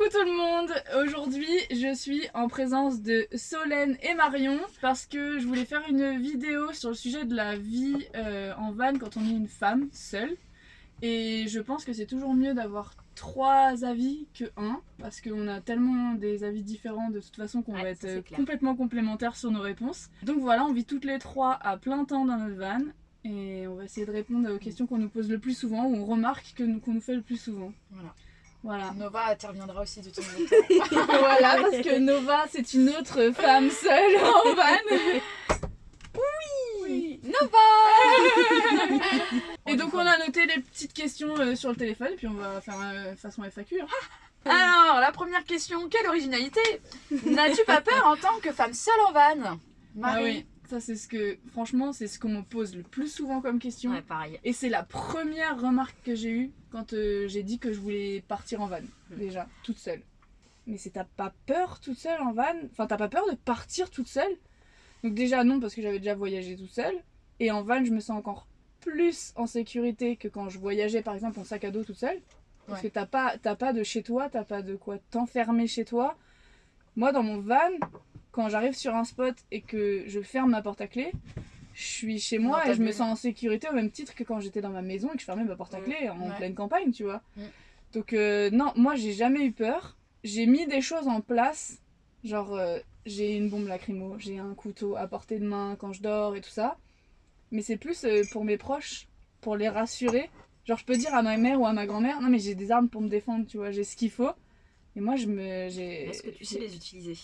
Coucou tout le monde Aujourd'hui je suis en présence de Solène et Marion parce que je voulais faire une vidéo sur le sujet de la vie euh, en van quand on est une femme seule et je pense que c'est toujours mieux d'avoir trois avis que un parce qu'on a tellement des avis différents de toute façon qu'on Ouais, va être euh, complètement complémentaires sur nos réponses. Donc voilà, on vit toutes les trois à plein temps dans notre van et on va essayer de répondre aux questions qu'on nous pose le plus souvent ou on remarque qu'on nous fait le plus souvent. Voilà. Voilà. Nova interviendra aussi de ton côté. voilà, parce que Nova, c'est une autre femme seule en van. Oui, Nova Et donc, on a noté les petites questions euh, sur le téléphone, et puis on va faire euh, façon FAQ. hein. Alors, la première question, quelle originalité? N'as-tu pas peur en tant que femme seule en van? Marie Ah oui, ça, c'est ce que, franchement, c'est ce qu'on me pose le plus souvent comme question. Ouais, pareil. Et c'est la première remarque que j'ai eue quand euh, j'ai dit que je voulais partir en van, Mm. déjà, toute seule. Mais c'est t'as pas peur toute seule en van? Enfin, t'as pas peur de partir toute seule? Donc déjà non, parce que j'avais déjà voyagé toute seule. Et en van, je me sens encore plus en sécurité que quand je voyageais par exemple en sac à dos toute seule. Parce Ouais. que t'as pas, t'as pas de chez toi, t'as pas de quoi t'enfermer chez toi. Moi, dans mon van, quand j'arrive sur un spot et que je ferme ma porte à clé, je suis chez moi et je me sens en sécurité au même titre que quand j'étais dans ma maison et que je fermais ma porte à Mm. clé en Ouais. pleine campagne, tu vois. Mm. Donc euh, non, moi j'ai jamais eu peur. J'ai mis des choses en place, genre euh, j'ai une bombe lacrymo, j'ai un couteau à portée de main quand je dors et tout ça. Mais c'est plus euh, pour mes proches, pour les rassurer. Genre je peux dire à ma mère ou à ma grand-mère, non mais j'ai des armes pour me défendre, tu vois, j'ai ce qu'il faut. Et moi je me... j'ai Est-ce que tu sais les utiliser?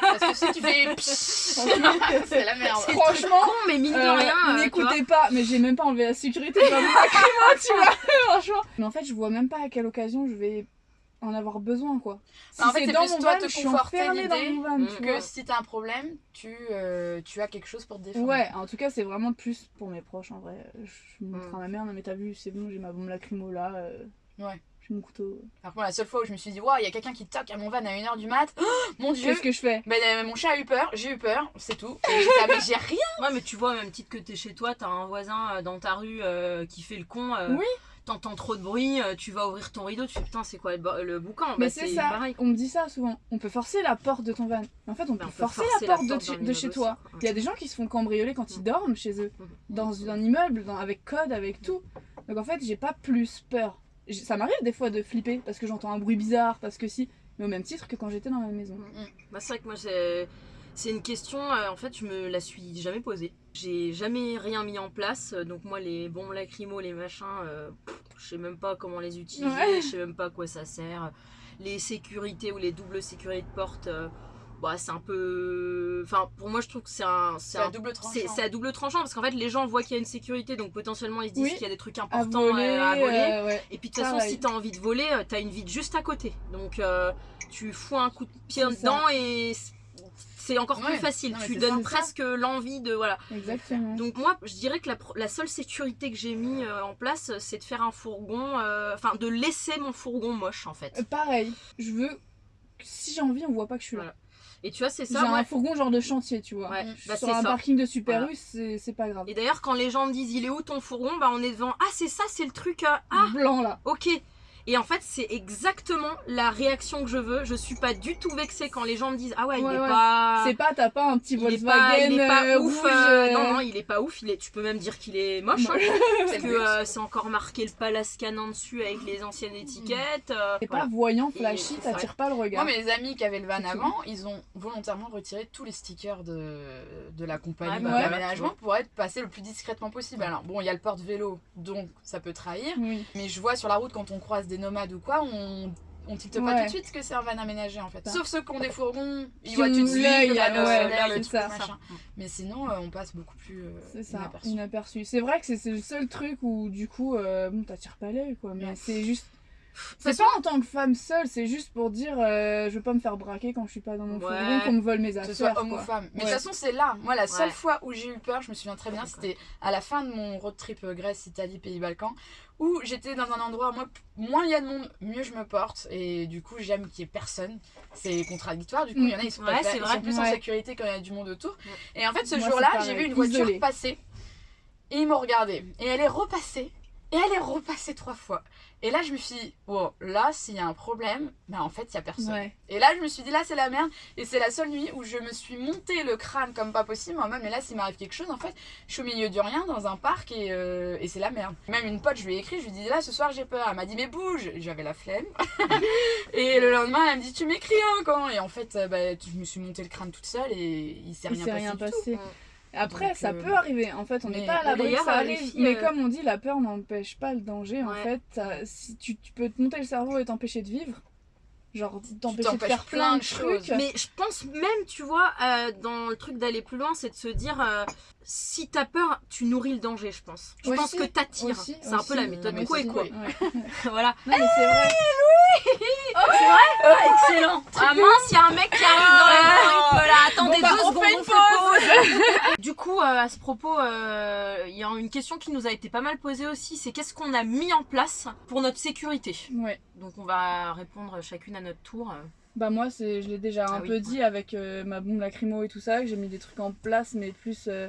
Parce que si tu fais c'est la merde. Franchement, Con, mais mine de Euh, rien. euh, N'écoutez pas, mais j'ai même pas enlevé la sécurité de tu vois, franchement. Mais en fait, je vois même pas à quelle occasion je vais en avoir besoin, quoi. Si En fait, c'est plus mon toi van, te je suis conforter l'idée mon van, Mm. tu Que si t'as un problème, tu, euh, tu as quelque chose pour te défendre. Ouais, en tout cas, c'est vraiment plus pour mes proches, en vrai. Je montre Mm. à ma mère, non mais t'as vu, c'est bon, j'ai ma bombe lacrymo là, euh, Ouais. J'ai mon couteau. Alors que moi, la seule fois où je me suis dit, waouh, il y a quelqu'un qui toque à mon van à 1h du mat, Oh, mon dieu Qu'est-ce que je fais? Ben, euh, mon chat a eu peur, j'ai eu peur, c'est tout. Et j'étais, ah, mais j'ai rien Ouais, mais tu vois, même titre que t'es chez toi, t'as un voisin euh, dans ta rue euh, qui fait le con. euh, Oui. T'entends trop de bruit, tu vas ouvrir ton rideau, tu fais putain, c'est quoi le, bo- le boucan? Mais Bah, c'est ça, pareil. on me dit ça souvent. On peut forcer la porte de ton van. Mais en fait, on Bah, peut on peut forcer, forcer la porte, la de, porte de d'un chez toi. Il y a des gens qui se font cambrioler quand ils Mm. dorment chez eux. Mhm. dans un immeuble dans- avec code, avec tout. Donc en fait, j'ai pas plus peur. Ça m'arrive des fois de flipper parce que j'entends un bruit bizarre, parce que si, mais au même titre que quand j'étais dans ma maison. Bah, c'est vrai que moi, c'est c'est une question, euh, en fait, je me la suis jamais posée. J'ai jamais rien mis en place, euh, donc moi, les bombes lacrymo, les machins, euh, je sais même pas comment les utiliser, Ouais. je sais même pas à quoi ça sert. Les sécurités ou les doubles sécurités de porte, euh, bah, c'est un peu. Enfin, pour moi, je trouve que c'est un. C'est à un- double tranchant. c'est à double tranchant parce qu'en fait, les gens voient qu'il y a une sécurité, donc potentiellement ils se disent Oui. qu'il y a des trucs À importants voler, à voler. euh, ouais. Et puis de toute façon, si t'as envie de voler, euh, t'as une vide juste à côté. Donc euh, tu fous un coup de pied ça. dedans et c'est encore Ouais. plus facile. Non, tu donnes ça. presque l'envie de voilà. Exactement. Donc moi, je dirais que la, seule sécurité que j'ai mis euh, en place, c'est de faire un fourgon, enfin de laisser mon fourgon moche en fait. Pareil, je veux si j'ai envie, on voit pas que je suis là. Voilà. Et tu vois, c'est J'ai ça. moi- un fourgon genre de chantier, tu vois. Ouais, bah, sur un ça. parking de Super Voilà. U, c'est c'est pas grave. Et d'ailleurs, quand les gens me disent il est où ton fourgon, bah on est devant. Ah c'est ça, c'est le truc. euh, ah Blanc là. Ok. Et en fait, c'est exactement la réaction que je veux. Je suis pas du tout vexée quand les gens me disent Ah ouais, il Ouais, est ouais. pas. C'est pas, t'as pas un petit il est pas, Volkswagen il est pas euh, ouf. euh, euh, Non, non, il est pas ouf. Il est, tu peux même dire qu'il est moche. hein, parce C'est que euh, c'est encore marqué le Palace Canin dessus avec les anciennes étiquettes. euh, C'est voilà. pas voyant, flashy, t'attires pas le regard. Moi, mes amis qui avaient le van tout. avant, ils ont volontairement retiré tous les stickers de, de la compagnie de bah, pour être passé le plus discrètement possible. Alors, bon, il y a le porte-vélo, donc ça peut trahir. Oui. Mais je vois sur la route, quand on croise des nomades ou quoi, on, on tilte pas tout de suite que c'est un van aménagé en fait. Ça. Sauf ceux qui ont des fourgons, ils voient tout de suite l'œil, le truc, ça. machin. Mais sinon, euh, on passe beaucoup plus euh, C'est ça, inaperçu. inaperçu. C'est vrai que c'est c'est le seul truc où du coup, euh, bon, t'attires pas l'œil quoi, mais Ouais. c'est juste. C'est pas en tant que femme seule, c'est juste pour dire euh, je veux pas me faire braquer quand je suis pas dans mon Ouais. fourgon, qu'on me vole mes que affaires. ce soit homme quoi. ou femme. Mais de toute façon, c'est là. Moi, la seule Ouais. fois où j'ai eu peur, je me souviens très bien, c'était à la fin de mon road trip euh, Grèce, Italie, Pays Balkans, où j'étais dans un endroit, moi, moins il y a de monde, mieux je me porte. Et du coup, j'aime qu'il y ait personne. C'est contradictoire. Du coup, il y en a, ils sont, pas Ouais, c'est ils sont plus en sécurité quand il y a du monde autour. Et en fait, ce jour-là, j'ai vu une voiture Isolée. passer. Et ils m'ont regardé. Et elle est repassée. Et elle est repassée trois fois. Et là, je me suis dit, oh, là, s'il y a un problème, ben en fait, il y a personne. Ouais. Et là, je me suis dit, là, c'est la merde. Et c'est la seule nuit où je me suis monté le crâne comme pas possible. Moi, même, mais là, s'il m'arrive quelque chose, en fait, je suis au milieu du rien dans un parc et, euh, et c'est la merde. Même une pote, je lui ai écrit, je lui ai dit, là, ce soir, j'ai peur. Elle m'a dit, mais bouge. J'avais la flemme. et le lendemain, elle me dit, tu m'écris hein, quand Et en fait, euh, bah, je me suis monté le crâne toute seule et il s'est Il rien s'est passé. rien du tout. Après, Donc, ça euh, peut arriver. En fait, on n'est pas à l'abri que ça euh, arrive. filles, mais euh, comme on dit, la peur n'empêche pas le danger. En fait, ça- si tu, tu peux te monter le cerveau et t'empêcher de vivre. Genre, t'empêcher de faire plein plein de de choses. trucs. Mais je pense même, tu vois, euh, dans le truc d'aller plus loin, c'est de se dire, euh, si t'as peur, tu nourris le danger, je pense. Je Aussi, pense que t'attires. C'est un peu la méthode mais quoi et quoi. voilà. Non, mais c'est vrai. excellent. Ah mince, il y a un mec qui arrive dans l'algorithme là. Attendez Bon, bah, deux on secondes, fait une on fait pause. du coup, euh, à ce propos, euh, il y a une question qui nous a été pas mal posée aussi. C'est qu'est-ce qu'on a mis en place pour notre sécurité? Ouais. Donc on va répondre chacune à notre tour. Bah moi, c'est, je l'ai déjà un Ah oui, peu dit avec euh, ma bombe lacrymo et tout ça, que j'ai mis des trucs en place, mais plus euh,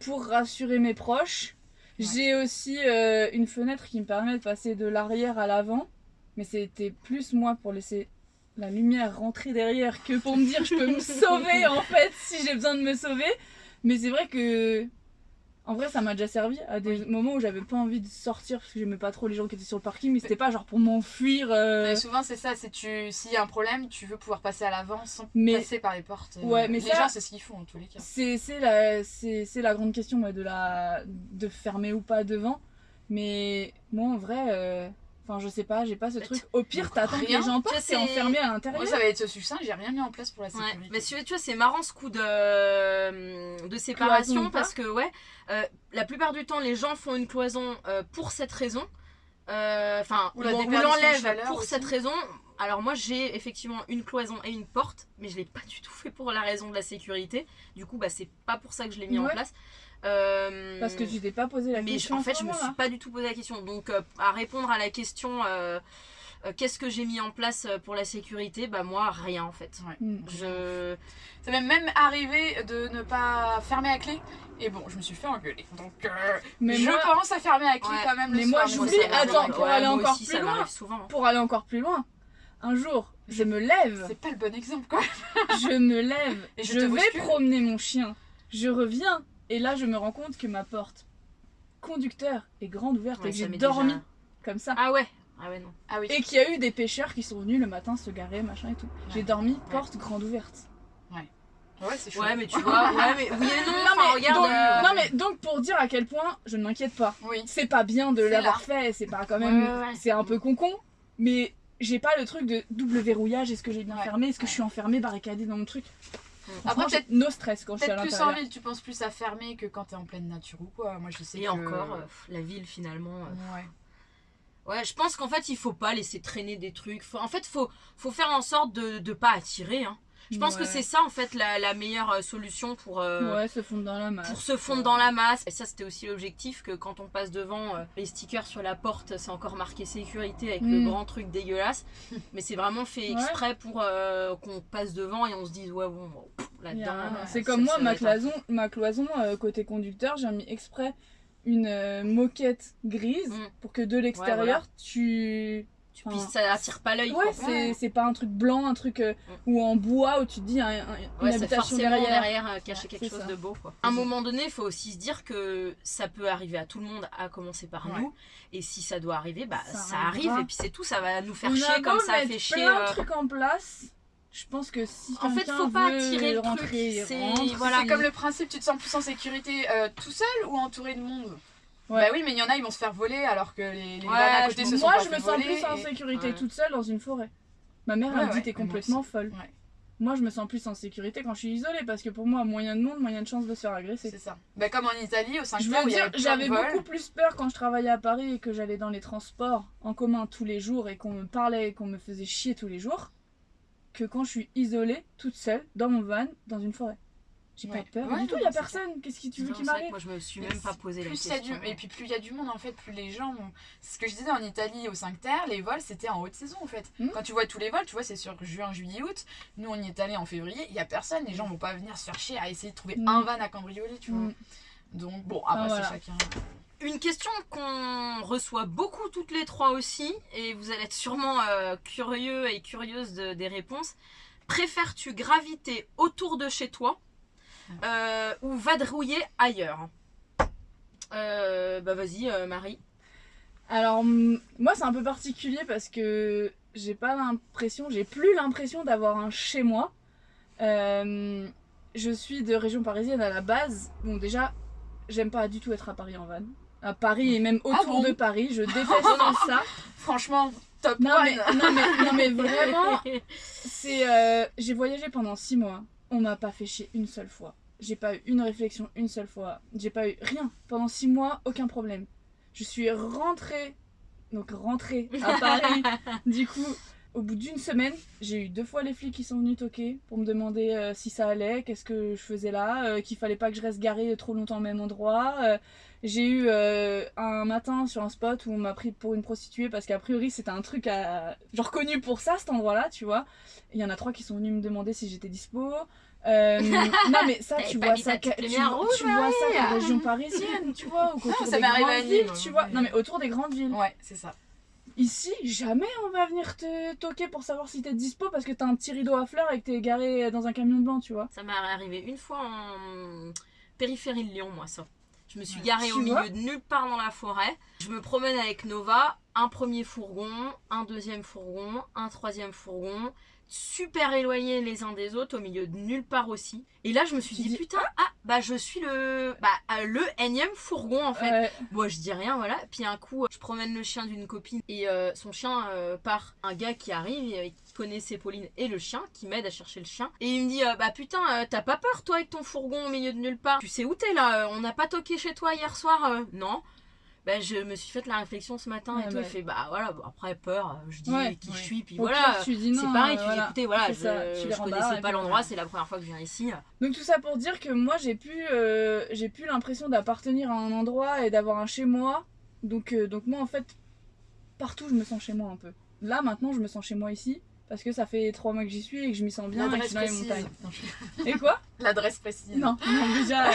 pour rassurer mes proches. Ouais. J'ai aussi euh, une fenêtre qui me permet de passer de l'arrière à l'avant, mais c'était plus moi pour laisser la lumière rentrer derrière que pour me dire je peux me sauver en fait si j'ai besoin de me sauver. Mais c'est vrai que en vrai ça m'a déjà servi à des moments où j'avais pas envie de sortir parce que j'aimais pas trop les gens qui étaient sur le parking, mais c'était pas genre pour m'enfuir. euh, souvent, c'est ça. C'est tu, s'il y a un problème, tu veux pouvoir passer à l'avant sans Mais- passer par les portes. euh, Ouais, mais les ça- gens, c'est ce qu'ils font en tous les cas. C'est la, grande question ouais, de, la, de fermer ou pas devant. Mais moi en vrai, euh, enfin je sais pas, j'ai pas ce Bah, truc. Au pire, t'attends que les gens passent et enfermé à Moi, l'intérieur. ça va être succinct. J'ai rien mis en place pour la Ouais, sécurité. mais tu vois, c'est marrant ce coup de, de séparation Cloison parce que, ouais, euh, la plupart du temps, les gens font une cloison euh, pour cette raison. Euh, Enfin, déperdition de l'enlève pour aussi. cette raison. Alors, moi, j'ai effectivement une cloison et une porte, mais je l'ai pas du tout fait pour la raison de la sécurité. Du coup, bah, c'est pas pour ça que je l'ai mis en place. Euh, Parce que tu t'es pas posé la mais question. en fait, je me suis moment-là. pas du tout posé la question. Donc, euh, à répondre à la question, euh, euh, qu'est-ce que j'ai mis en place pour la sécurité Bah, moi, rien en fait. Ouais. Mm. Je. Ça m'est même arrivé de ne pas fermer à clé. Et bon, je me suis fait engueuler. Donc, euh, Mais je moi, pense à fermer à clé Ouais. quand même. le Mais moi, j'oublie- attends, pour aller moi encore aussi, plus ça loin. souvent. pour aller encore plus loin, un jour, je me lève, C'est pas le bon exemple, quoi. je me lève, Et je vais promener mon chien, je reviens, et là je me rends compte que ma porte conducteur est grande ouverte Ouais, et que j'ai dormi déjà- comme ça. Ah ouais Ah ouais, non. Ah oui. Et qu'il y a eu des pêcheurs qui sont venus le matin se garer, machin et tout. J'ai dormi porte grande ouverte. Ouais, c'est chaud. Ouais, mais tu vois, ouais, mais oui et non, Non, mais, regarde. donc, euh, non mais donc pour dire à quel point je ne m'inquiète pas. Oui. C'est pas bien de l'avoir fait, c'est pas quand même, Ouais, ouais, ouais. c'est un peu concon, mais j'ai pas le truc de double verrouillage. Est-ce que j'ai bien Ouais. fermé Est-ce que Ouais. je suis enfermée, barricadée dans mon truc Après, peut-être j'ai no stress quand je suis à Peut-être plus en ville, tu penses plus à fermer que quand t'es en pleine nature ou quoi. Moi, je sais Et que... encore, euh, pff, la ville finalement. euh, Ouais. Ouais, je pense qu'en fait, il faut pas laisser traîner des trucs. Faut- en fait, faut, faut faire en sorte de ne pas attirer. Hein. Je pense que c'est ça, en fait, la, la meilleure euh, solution pour, euh, Ouais, se fondre dans la masse. pour se fondre dans la masse. Et ça, c'était aussi l'objectif que quand on passe devant, euh, les stickers sur la porte, c'est encore marqué sécurité avec le Mm. grand truc dégueulasse. Mais c'est vraiment fait exprès pour euh, qu'on passe devant et on se dise, ouais, bon, là-dedans. C'est comme moi, ma cloison, ma cloison côté conducteur, j'ai mis exprès une moquette grise Mm. pour que de l'extérieur, voilà. tu. Tu- Puis ça attire pas l'œil. Ouais, quoi. c'est c'est pas un truc blanc, un truc euh, Mm. ou en bois où tu te dis un- un- une Ouais, c'est habitation forcément derrière. derrière, euh, cacher Ouais, quelque chose ça. de beau. Quoi. À un moment donné, il faut aussi se dire que ça peut arriver à tout le monde, à commencer par Ouais. nous. Et si ça doit arriver, bah Ça arrive et puis c'est tout. Ça va nous faire On chier comme ça a fait chier. plein euh, de trucs en place. Je pense que si En fait, faut pas attirer le truc, c'est- voilà. Comme le principe, tu te sens plus en sécurité euh, tout seul ou entouré de monde? Ouais. Bah oui, mais il y en a, ils vont se faire voler alors que les, les Ouais, vannes à côté je- se sont Moi, pas je me sens plus en et- sécurité Ouais. toute seule dans une forêt. Ma mère, Ouais, elle me dit ouais, t'es complètement folle. Ouais, Moi, je me sens plus en sécurité quand je suis isolée parce que pour moi, moyen de monde, moyen de chance de se faire agresser. c'est ça. Bah comme en Italie, au 5 Je veux dire, j'avais beaucoup plus peur quand je travaillais à Paris et que j'allais dans les transports en commun tous les jours et qu'on me parlait et qu'on me faisait chier tous les jours que quand je suis isolée, toute seule, dans mon van, dans une forêt. J'ai Ouais. pas peur Ouais, du tout, il y a c'est personne. Qu'est-ce que tu veux qu'il c'est m'arrive Moi, je me suis Mais même pas posé la plus il y a question. du... Et puis plus il y a du monde en fait, plus les gens vont... C'est ce que je disais en Italie au 5 terre, les vols c'était en haute saison en fait. Mhm. Quand tu vois tous les vols, tu vois c'est sur juin, juillet, août. Nous on y est allé en février, il y a personne, les gens vont pas venir se faire chier à essayer de trouver Mhm. un van à cambrioler, tu vois. Mm. Donc bon, après Enfin, c'est voilà. chacun. une question qu'on reçoit beaucoup toutes les trois aussi, et vous allez être sûrement euh, curieux et curieuse de- des réponses. Préfères-tu graviter autour de chez toi euh, ou vadrouiller ailleurs Euh, Bah vas-y, euh, Marie. Alors, moi, c'est un peu particulier parce que j'ai pas l'impression, j'ai plus l'impression d'avoir un chez moi. Euh, je suis de région parisienne à la base. Bon, déjà, j'aime pas du tout être à Paris en van. À Paris et même autour bon de Paris, je déteste ça. Franchement, top Non mais, non, mais, non, mais vraiment, c'est. euh, j'ai voyagé pendant six mois. On m'a pas fait chier une seule fois. J'ai pas eu une réflexion une seule fois. J'ai pas eu rien. Pendant six mois, aucun problème. Je suis rentrée. Donc rentrée à Paris. du coup, au bout d'une semaine, j'ai eu deux fois les flics qui sont venus toquer pour me demander euh, si ça allait, qu'est-ce que je faisais là, euh, qu'il fallait pas que je reste garée trop longtemps au même endroit. Euh, j'ai eu un matin sur un spot où on m'a pris pour une prostituée parce qu'a priori c'était un truc à... genre connu pour ça cet endroit-là, tu vois. Il y en a trois qui sont venus me demander si j'étais dispo. Euh, non mais ça tu vois ça tu, vois- tu vois ça qu'en région parisienne tu vois ou autour ça des grandes à villes Nîmes, tu vois non mais autour des grandes villes Ouais, c'est ça. Ici jamais on va venir te toquer pour savoir si t'es dispo parce que t'as un petit rideau à fleurs et que t'es garé dans un camion blanc tu vois Ça m'est arrivé une fois en périphérie de Lyon, moi, ça. Je me suis garée Tu au milieu de nulle part dans la forêt. Je me promène avec Nova, un premier fourgon, un deuxième fourgon, un troisième fourgon, super éloignés les uns des autres, au milieu de nulle part aussi. Et là, je me suis dit, putain, ah, bah je suis le, bah, euh, le énième fourgon en fait. Ouais. Moi, je dis rien, voilà. Puis un coup, je promène le chien d'une copine et euh, son chien euh, part. Un gars qui arrive, et, qui connaissait Pauline et le chien, qui m'aide à chercher le chien. Et il me dit, euh, bah putain, t'as pas peur toi avec ton fourgon au milieu de nulle part? Tu sais où t'es là? On n'a pas toqué chez toi hier soir Non. Bah, je me suis fait la réflexion ce matin Ouais, et tout. bah. Il fait, bah voilà, bon, après peur, euh, je dis Ouais. qui Ouais. je suis, puis Au voilà. dis C'est pareil, euh, tu dis voilà. écoutez, voilà, je, je rembarres, connaissais pas l'endroit, c'est la première fois que je viens ici. Donc tout ça pour dire que moi j'ai plus euh, j'ai plus l'impression d'appartenir à un endroit et d'avoir un chez moi. Donc euh, donc moi en fait partout je me sens chez moi un peu. Là maintenant je me sens chez moi ici parce que ça fait trois mois que j'y suis et que je m'y sens bien et que je L'adresse suis dans les montagnes. Je- Et quoi? L'adresse précise. Non, non, déjà euh,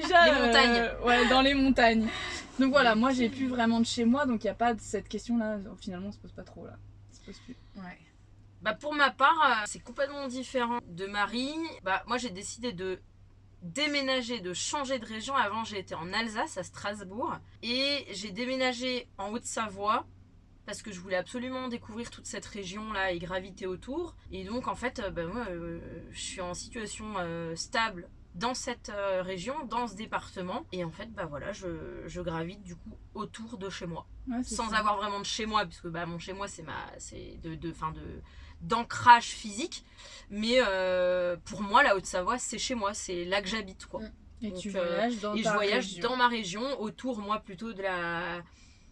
déjà Les euh, montagnes. ouais, dans les montagnes. Donc voilà, moi j'ai plus vraiment de chez moi donc il y a pas de cette question là finalement on se pose pas trop là. Se pose plus. Ouais. Bah pour ma part, euh, c'est complètement différent de Marie. Bah moi j'ai décidé de déménager, de changer de région. Avant été en Alsace, à Strasbourg. Et j'ai déménagé en Haute-Savoie parce que je voulais absolument découvrir toute cette région-là et graviter autour. Et donc en fait, bah, moi euh, je suis en situation stable dans cette euh, région, dans ce département. Et en fait, bah voilà, je, je gravite du coup autour de chez moi Ouais, sans ça. avoir vraiment de chez moi puisque bah mon chez moi c'est ma c'est de de fin de d'ancrage physique mais euh, pour moi la Haute-Savoie c'est chez moi c'est là que j'habite quoi Et Donc, tu euh, voyages dans et je voyage région. dans ma région autour moi plutôt de la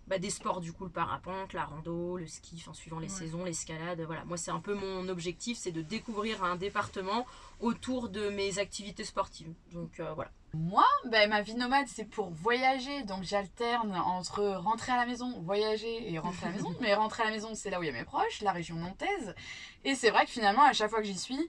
bah, des sports du coup le parapente la rando le ski enfin suivant les Ouais. saisons l'escalade voilà moi c'est un peu mon objectif c'est de découvrir un département autour de mes activités sportives donc euh, voilà Moi, ben, ma vie nomade, c'est pour voyager. Donc j'alterne entre rentrer à la maison, voyager et rentrer à la maison. Mais rentrer à la maison, c'est là où il y a mes proches, la région nantaise. Et c'est vrai que finalement, à chaque fois que j'y suis,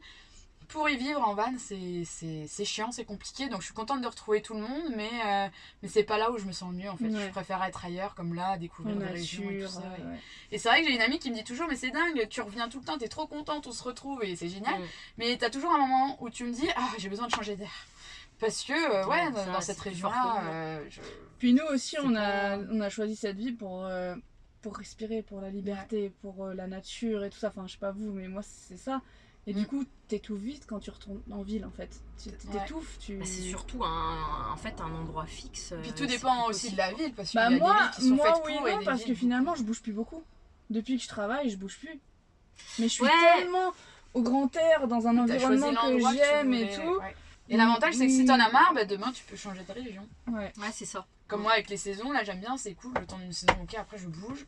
pour y vivre en van, c'est c'est- c'est chiant, c'est compliqué. Donc je suis contente de retrouver tout le monde, mais, euh, mais c'est pas là où je me sens le mieux en fait. Ouais. Je préfère être ailleurs, comme là, découvrir des régions et tout ça. ouais, Et- ouais. Et c'est vrai que j'ai une amie qui me dit toujours, mais c'est dingue, tu reviens tout le temps, t'es trop contente, on se retrouve et c'est génial. Mm. Mais t'as toujours un moment où tu me dis, ah, j'ai besoin de changer d'air. Parce que, euh, ouais, Ouais, dans, cette région-là, euh, je... Puis nous aussi, on a, on a choisi cette vie pour, euh, pour respirer, pour la liberté, pour euh, la nature et tout ça. Enfin, je sais pas vous, mais moi, c'est ça. Et du Mm. coup, t'étouffes vite quand tu retournes en ville, en fait. Tu Ouais. t'étouffes, tu... Bah, c'est surtout un en fait un endroit fixe Puis euh, tout dépend aussi de la ville, parce Bah y a moi, des villes qui sont moi faites oui, pour non, parce que finalement, je bouge plus beaucoup. Depuis que je travaille, je bouge plus. Mais je suis Ouais. tellement au grand air, dans un environnement que j'aime et tout. ouais. Et l'avantage, c'est que si t'en as marre, bah, demain, tu peux changer de région. Ouais. ouais c'est ça Comme moi, avec les saisons, là, j'aime bien, c'est cool, le temps d'une saison, ok, après, je bouge.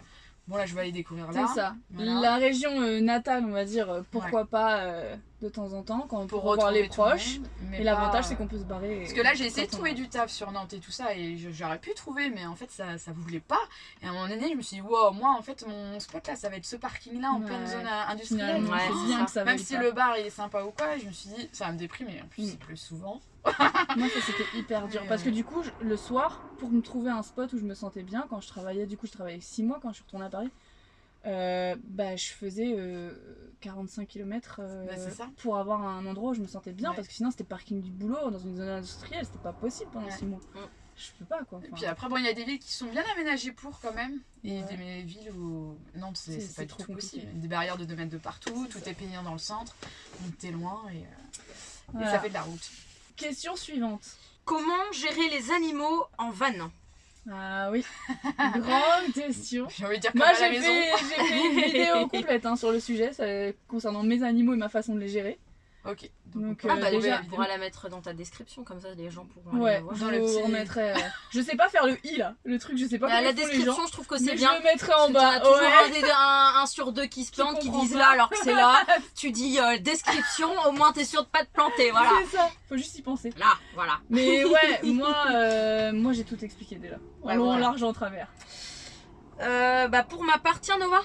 Bon, là, je vais aller découvrir là. C'est ça. Voilà. La région euh, natale, on va dire, euh, pourquoi pas. euh, de temps en temps quand Pour pour revoir les proches. monde, mais Et l'avantage c'est qu'on peut se barrer. Parce que là, j'ai essayé de on- trouver du taf sur Nantes et tout ça, et j'aurais pu trouver, mais en fait, ça, ça voulait pas. Et à un moment donné, je me suis dit, wow, moi, en fait, mon spot là, ça va être ce parking là en Ouais. pleine zone industrielle. Ouais, bien ça. que ça Même si pas. le bar il est sympa ou quoi, je me suis dit, ça va me déprimer. En plus, Mm. il pleut souvent. Moi, ça c'était hyper dur. Parce que euh, du coup, je- le soir, pour me trouver un spot où je me sentais bien, quand je travaillais, du coup, je travaillais 6 mois quand je suis retournée à Paris, euh, bah, je faisais euh, 45 km Bah, c'est ça. pour avoir un endroit où je me sentais bien. Ouais. Parce que sinon, c'était parking du boulot dans une zone industrielle, c'était pas possible pendant Ouais. 6 mois. Mm. Je peux pas quoi. Et Enfin, puis après, bon, il y a des villes qui sont bien aménagées pour quand même. Et Ouais. des mais villes où. Nantes, c'est C'est- c'est c'est pas du trop possible. Des barrières de 2 mètres de partout, tout est payant dans le centre. Donc t'es loin et, euh, et voilà. ça fait de la route. Question suivante. Comment gérer les animaux en van Ah oui, grande question. J'ai envie de dire comme Moi à la j'ai maison. fait, j'ai fait une vidéo complète hein, sur le sujet ça, concernant mes animaux et ma façon de les gérer. Ok. Donc, on euh, Ah bah déjà, vidéo. pourras la mettre dans ta description, comme ça les gens pourront aller Ouais, la voir. je Dans le petit- remettrai. euh, Je sais pas faire le i là, le truc, je sais pas Bah, la les gens. description, je trouve que c'est bien. je le mettrai en bas. toujours ouais. un, des- un- un sur deux qui se plante, qui disent pas. là alors que c'est là. tu dis euh, description, au moins t'es sûr de pas te planter, voilà. C'est ça, faut juste y penser. Là, voilà. Mais ouais, moi, euh, moi j'ai tout expliqué déjà. Ouais, long, en voilà. large, en travers. Euh, bah pour ma part, tiens Nova,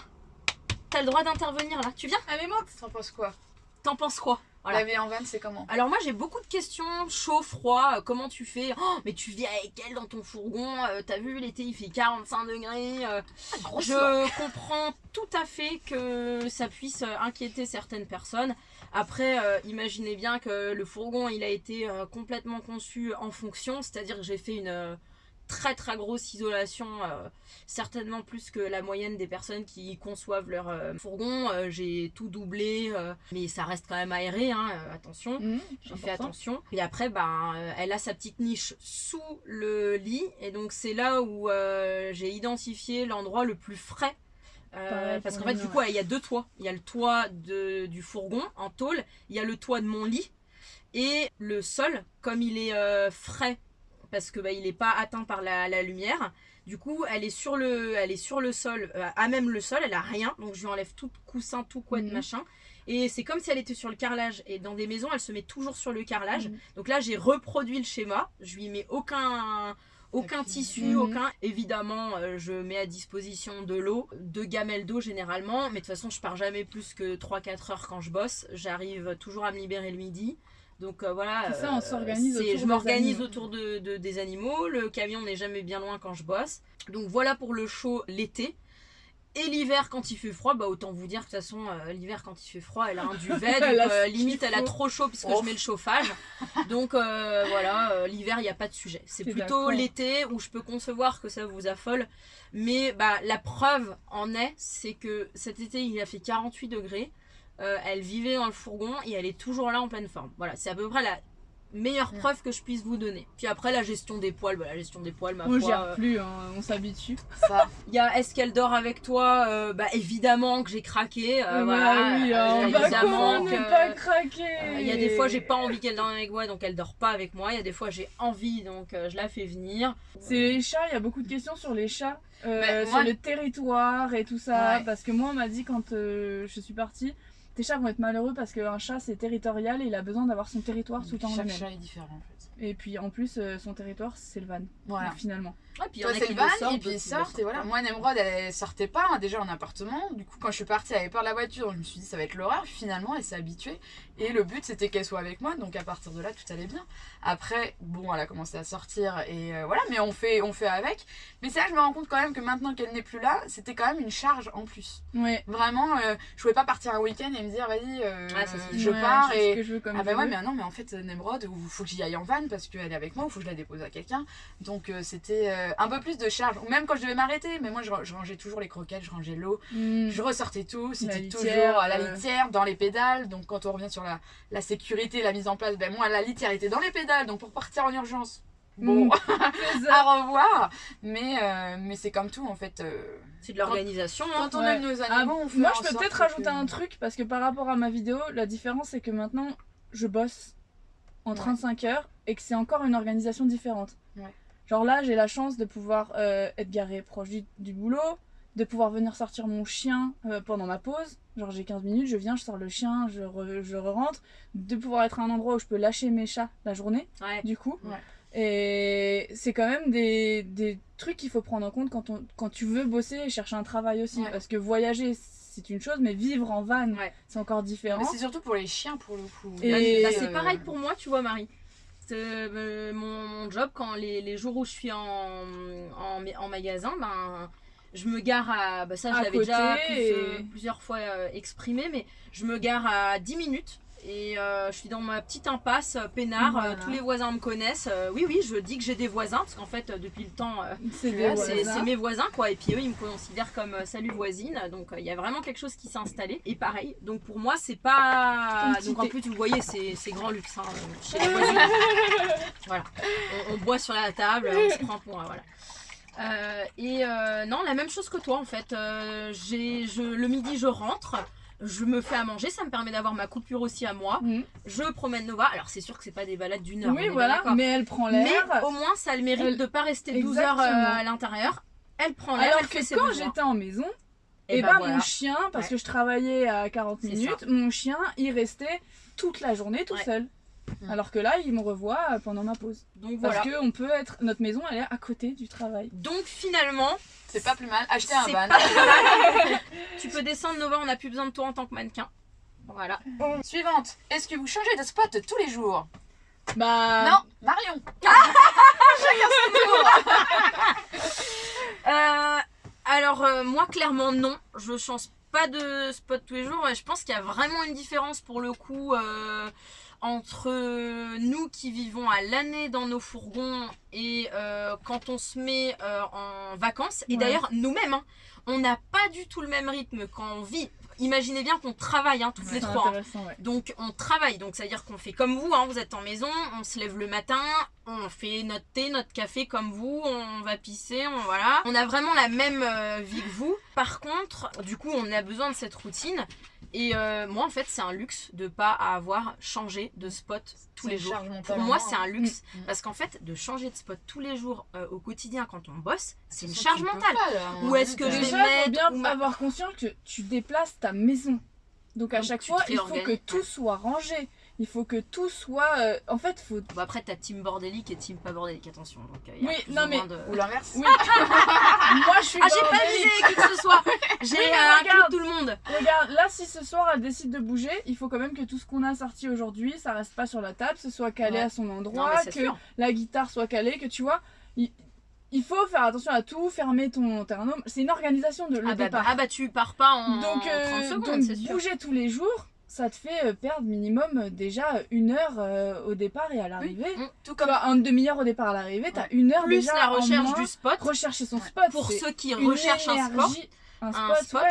t'as le droit d'intervenir là. Tu viens? Allez, monte T'en penses quoi? T'en penses quoi? Voilà. La vie en van, c'est comment? Alors moi j'ai beaucoup de questions, chaud, froid, euh, comment tu fais? Oh mais tu vis avec elle dans ton fourgon, euh, t'as vu l'été il fait 45 degrés. euh, je comprends tout à fait que ça puisse inquiéter certaines personnes. Après, imaginez bien que le fourgon il a été complètement conçu en fonction, c'est-à-dire que j'ai fait une très très grosse isolation, euh, certainement plus que la moyenne des personnes qui conçoivent leur euh, fourgon. Euh, j'ai tout doublé, mais ça reste quand même aéré, hein, attention. Mmh, J'ai fait attention. Et après, ben, elle a sa petite niche sous le lit. Et donc, c'est là où j'ai identifié l'endroit le plus frais. Euh, parce qu'en fait, du coup, il y a deux toits. Il y a le toit de, du fourgon en tôle. Il y a le toit de mon lit. Et le sol, comme il est euh, frais, parce que bah, il n'est pas atteint par la, la lumière. Du coup, elle est sur le, elle est sur le sol, euh, à même le sol, elle a rien. Donc je lui enlève tout coussin, tout couette, Mhm. machin. Et c'est comme si elle était sur le carrelage. Et dans des maisons, elle se met toujours sur le carrelage. Mhm. Donc là, j'ai reproduit le schéma. Je lui mets aucun, aucun tissu, Mhm. aucun. Évidemment, euh, je mets à disposition de l'eau, deux gamelles d'eau généralement. Mais de toute façon, je pars jamais plus que 3-4 heures quand je bosse. J'arrive toujours à me libérer le midi. Donc euh, voilà. Ça, on euh, s'organise autour Je m'organise autour de, de- des animaux. Le camion n'est jamais bien loin quand je bosse. Donc voilà pour le chaud l'été. Et l'hiver, quand il fait froid, bah autant vous dire que de toute façon, euh, l'hiver, quand il fait froid, elle a un duvet. Donc, euh, limite, elle a trop chaud puisque Oh. je mets le chauffage. Donc euh, voilà, l'hiver, il n'y a pas de sujet. C'est plutôt l'été où je peux concevoir que ça vous affole. Mais bah, la preuve en est, c'est que cet été, il a fait 48 degrés. Euh, elle vivait dans le fourgon et elle est toujours là en pleine forme. Voilà, c'est à peu près la meilleure preuve que je puisse vous donner. Puis après, la gestion des poils, bah, la gestion des poils, ma On foi, gère euh, plus, hein, on s'habitue. Ça. il y a est-ce qu'elle dort avec toi Euh, Bah évidemment que j'ai craqué. euh, Bah voilà, oui, euh, hein, bah évidemment comment que- pas craquer euh, Il y a des fois j'ai pas envie qu'elle dorme avec moi donc elle dort pas avec moi. Il y a des fois j'ai envie donc euh, je la fais venir. C'est les chats, il y a beaucoup de questions sur les chats, euh, sur le territoire et tout ça. Ouais. Parce que moi, on m'a dit quand euh, je suis partie, tes chats vont être malheureux parce qu'un chat c'est territorial et il a besoin d'avoir son territoire tout le temps Chaque chat est différent en fait. Et puis en plus, euh, son territoire c'est le van, Voilà. finalement. Ouais, puis Toi c'est le van sortent, et puis ils sortent et voilà. Moi Nemrod elle sortait pas hein, déjà en appartement. Du coup quand je suis partie elle avait peur de la voiture. Je me suis dit ça va être l'horreur. Finalement elle s'est habituée. Et le but c'était qu'elle soit avec moi. Donc à partir de là tout allait bien. Après bon elle a commencé à sortir et euh, voilà. Mais on fait, on fait avec. Mais c'est là que je me rends compte quand même que maintenant qu'elle n'est plus là c'était quand même une charge en plus. Ouais. Vraiment euh, je pouvais pas partir un week-end et me dire vas-y euh, c'est je Ouais, pars je fais ce et... que je veux comme Ah bah ouais veux. mais non mais en fait Nemrod il faut que j'y aille en van parce qu'elle est avec moi ou faut que je la dépose à quelqu'un donc euh, c'était euh, un peu plus de charge ou même quand je devais m'arrêter mais moi je, je rangeais toujours les croquettes je rangeais l'eau Mm. je ressortais tout c'était toujours à la euh. litière dans les pédales donc quand on revient sur la, la sécurité la mise en place ben moi la litière était dans les pédales donc pour partir en urgence bon Mm. Ça. à revoir mais euh, mais c'est comme tout en fait euh, C'est de l'organisation. hein. quand on Ouais. aime nos Ah, animaux on fait moi, je peux peut-être que- rajouter un truc parce que par rapport à ma vidéo, la différence c'est que maintenant je bosse en Ouais. 35 heures et que c'est encore une organisation différente. Genre là, j'ai la chance de pouvoir euh, être garée proche du, du boulot, de pouvoir venir sortir mon chien euh, pendant ma pause. Genre j'ai 15 minutes, je viens, je sors le chien, je, re- je rentre. De pouvoir être à un endroit où je peux lâcher mes chats la journée, Ouais. du coup. Ouais. Et c'est quand même des, des trucs qu'il faut prendre en compte quand, on, quand tu veux bosser et chercher un travail aussi. Ouais. Parce que voyager, c'est une chose, mais vivre en van, Ouais. c'est encore différent. Mais c'est surtout pour les chiens pour le coup. Et- Bah, Euh, c'est pareil pour moi, tu vois, Marie. Euh, mon, mon job, quand les, les jours où je suis en, en, en magasin, ben, je me gare à. Bah ça, je l'avais déjà plus, et- euh, plusieurs fois euh, exprimé, mais je me gare à 10 minutes. Et euh, je suis dans ma petite impasse euh, peinard, Voilà. euh, tous les voisins me connaissent. Oui, oui, je dis que j'ai des voisins, parce qu'en fait, depuis le temps, C'est mes voisins, quoi. Et puis eux, ils me considèrent comme salut voisine. Donc il y a vraiment quelque chose qui s'est installé. Et pareil, donc pour moi, c'est pas. Donc en plus, vous voyez, c'est grand luxe hein, chez les voisines. voilà. On, on boit sur la table, on se prend pour. Voilà. Euh, et euh, non, la même chose que toi en fait. Euh, je, le midi, je rentre. Je me fais à manger, ça me permet d'avoir ma coupure aussi à moi. Mhm. Je promène Nova. Alors c'est sûr que c'est pas des balades d'une heure. Oui, voilà, mais elle prend Mais l'air. au moins, ça a le mérite Elle- de pas rester 12 heures euh, à l'intérieur. Elle prend l'air, Alors elle que fait quand j'étais en maison, Et et bah ben voilà. mon chien, parce Ouais. que je travaillais à 40 C'est minutes, mon chien, il restait toute la journée tout Ouais. seul. Mm. Alors que là, il me revoit euh, pendant ma pause. Donc Parce voilà. que on peut être, notre maison, elle est à côté du travail. Donc finalement, C'est pas plus mal. Acheter un van. tu peux descendre Nova, on n'a plus besoin de toi en tant que mannequin. Voilà. Suivante. Est-ce que vous changez de spot tous les jours? Bah. Non, Marion. Euh, alors euh, moi clairement non, je change pas de spot tous les jours je pense qu'il y a vraiment une différence pour le coup euh, entre nous qui vivons à l'année dans nos fourgons et euh, quand on se met euh, en vacances et Ouais. d'ailleurs nous-mêmes hein, on n'a pas du tout le même rythme quand on vit. Imaginez bien qu'on travaille hein, toutes les trois. hein. ouais. Donc on travaille, donc c'est-à-dire qu'on fait comme vous, hein, vous êtes en maison, on se lève le matin, on fait notre thé, notre café comme vous, on va pisser, on voilà. On a vraiment la même euh, vie que vous. Par contre, du coup, on a besoin de cette routine. Et euh, moi, en fait, c'est un luxe de pas avoir changé de spot tous les jours. Pour moi, c'est un luxe Mm. parce qu'en fait, de changer de spot tous les jours euh, au quotidien quand on bosse, c'est une charge mentale. Ou est-ce que je vais mettre bien ou avoir conscience que tu déplaces ta maison. Donc à Donc, chaque fois, il faut que tout soit rangé. Il faut que tout soit. euh, En fait, faut. Bon, après, t'as team bordélique et team pas bordélique, attention. Donc, euh, y a Oui, non, ou mais- de- Ou l'inverse. Oui. Moi, je suis. Ah, j'ai pas visé qui que ce soit. J'ai Oui, euh, tout le monde. Regarde, là, si ce soir elle décide de bouger, il faut quand même que tout ce qu'on a sorti aujourd'hui, ça reste pas sur la table, ce soit calé Ouais. à son endroit, que sûr. la guitare soit calée, que tu vois. Il, il faut faire attention à tout, fermer ton terrain. C'est une organisation de le Ah bah, départ. ah bah, tu pars pas en donc, euh, 30 secondes, donc c'est sûr. bouger tous les jours, ça te fait euh, perdre minimum euh, déjà une heure euh, au départ et à l'arrivée. Mm. Tout Tu comme une demi-heure au départ à l'arrivée, t'as une heure Plus déjà la en recherche moins. du spot. rechercher son spot. Pour ceux qui recherchent un spot, un un spot, ouais.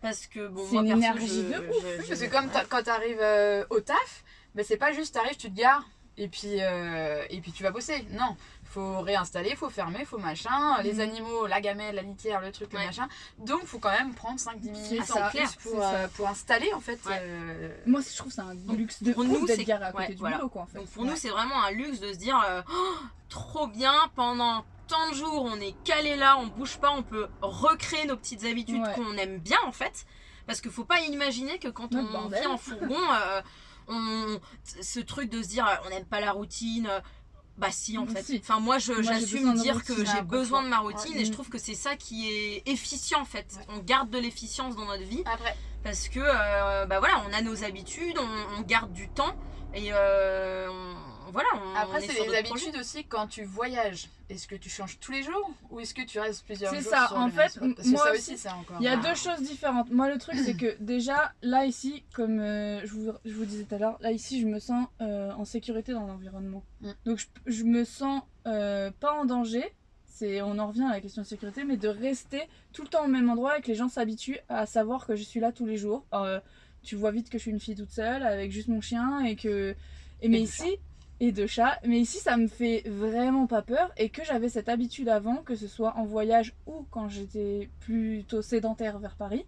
Parce que bon, C'est moi une perso, énergie je- de ouf. je- Parce que comme quand t'arrives euh, au taf, bah, c'est pas juste t'arrives, tu te gares et puis, euh, et puis tu vas bosser. Non, faut réinstaller, faut fermer, faut machin. Les Mhm. animaux, la gamelle, la litière, le truc, le machin. Donc faut quand même prendre 5-10 C'est minutes en plus pour, euh, pour installer en fait. Ouais. euh, Moi, je trouve c'est un Donc, luxe de pour nous, d'être garé à côté ouais, du voilà. boulot, quoi, en fait. Donc pour nous, c'est vraiment un luxe de se dire euh, Oh, trop bien, pendant tant de jours, on est calé là, on bouge pas, on peut recréer nos petites habitudes Ouais. qu'on aime bien en fait. Parce qu'il faut pas imaginer que quand Notre on bordel. vit en fourgon, euh, on, ce truc de se dire on n'aime pas la routine. Bah si en fait. Si. Enfin moi j'assume dire que j'ai besoin de ma routine et je trouve que c'est ça qui est efficient en fait. Ouais. On garde de l'efficience dans notre vie Après, parce que euh, bah voilà on a nos habitudes, on, on garde du temps et euh, on, voilà on, après c'est les habitudes aussi quand tu voyages. Est-ce que tu changes tous les jours ou est-ce que tu restes plusieurs C'est jours ça, sur en fait, Parce que moi ça aussi, aussi c'est encore. Il y a deux choses différentes. Moi, le truc, c'est que déjà, là, ici, comme euh, je, vous, je vous disais tout à l'heure, là, ici, je me sens euh, en sécurité dans l'environnement. Mm. Donc, je, je me sens euh, pas en danger. C'est, on en revient à la question de sécurité, mais de rester tout le temps au même endroit et que les gens s'habituent à savoir que je suis là tous les jours. Tu vois vite que je suis une fille toute seule avec juste mon chien et que. Et mais ici. Et de chat. Mais ici, ça me fait vraiment pas peur et que j'avais cette habitude avant, que ce soit en voyage ou quand j'étais plutôt sédentaire vers Paris.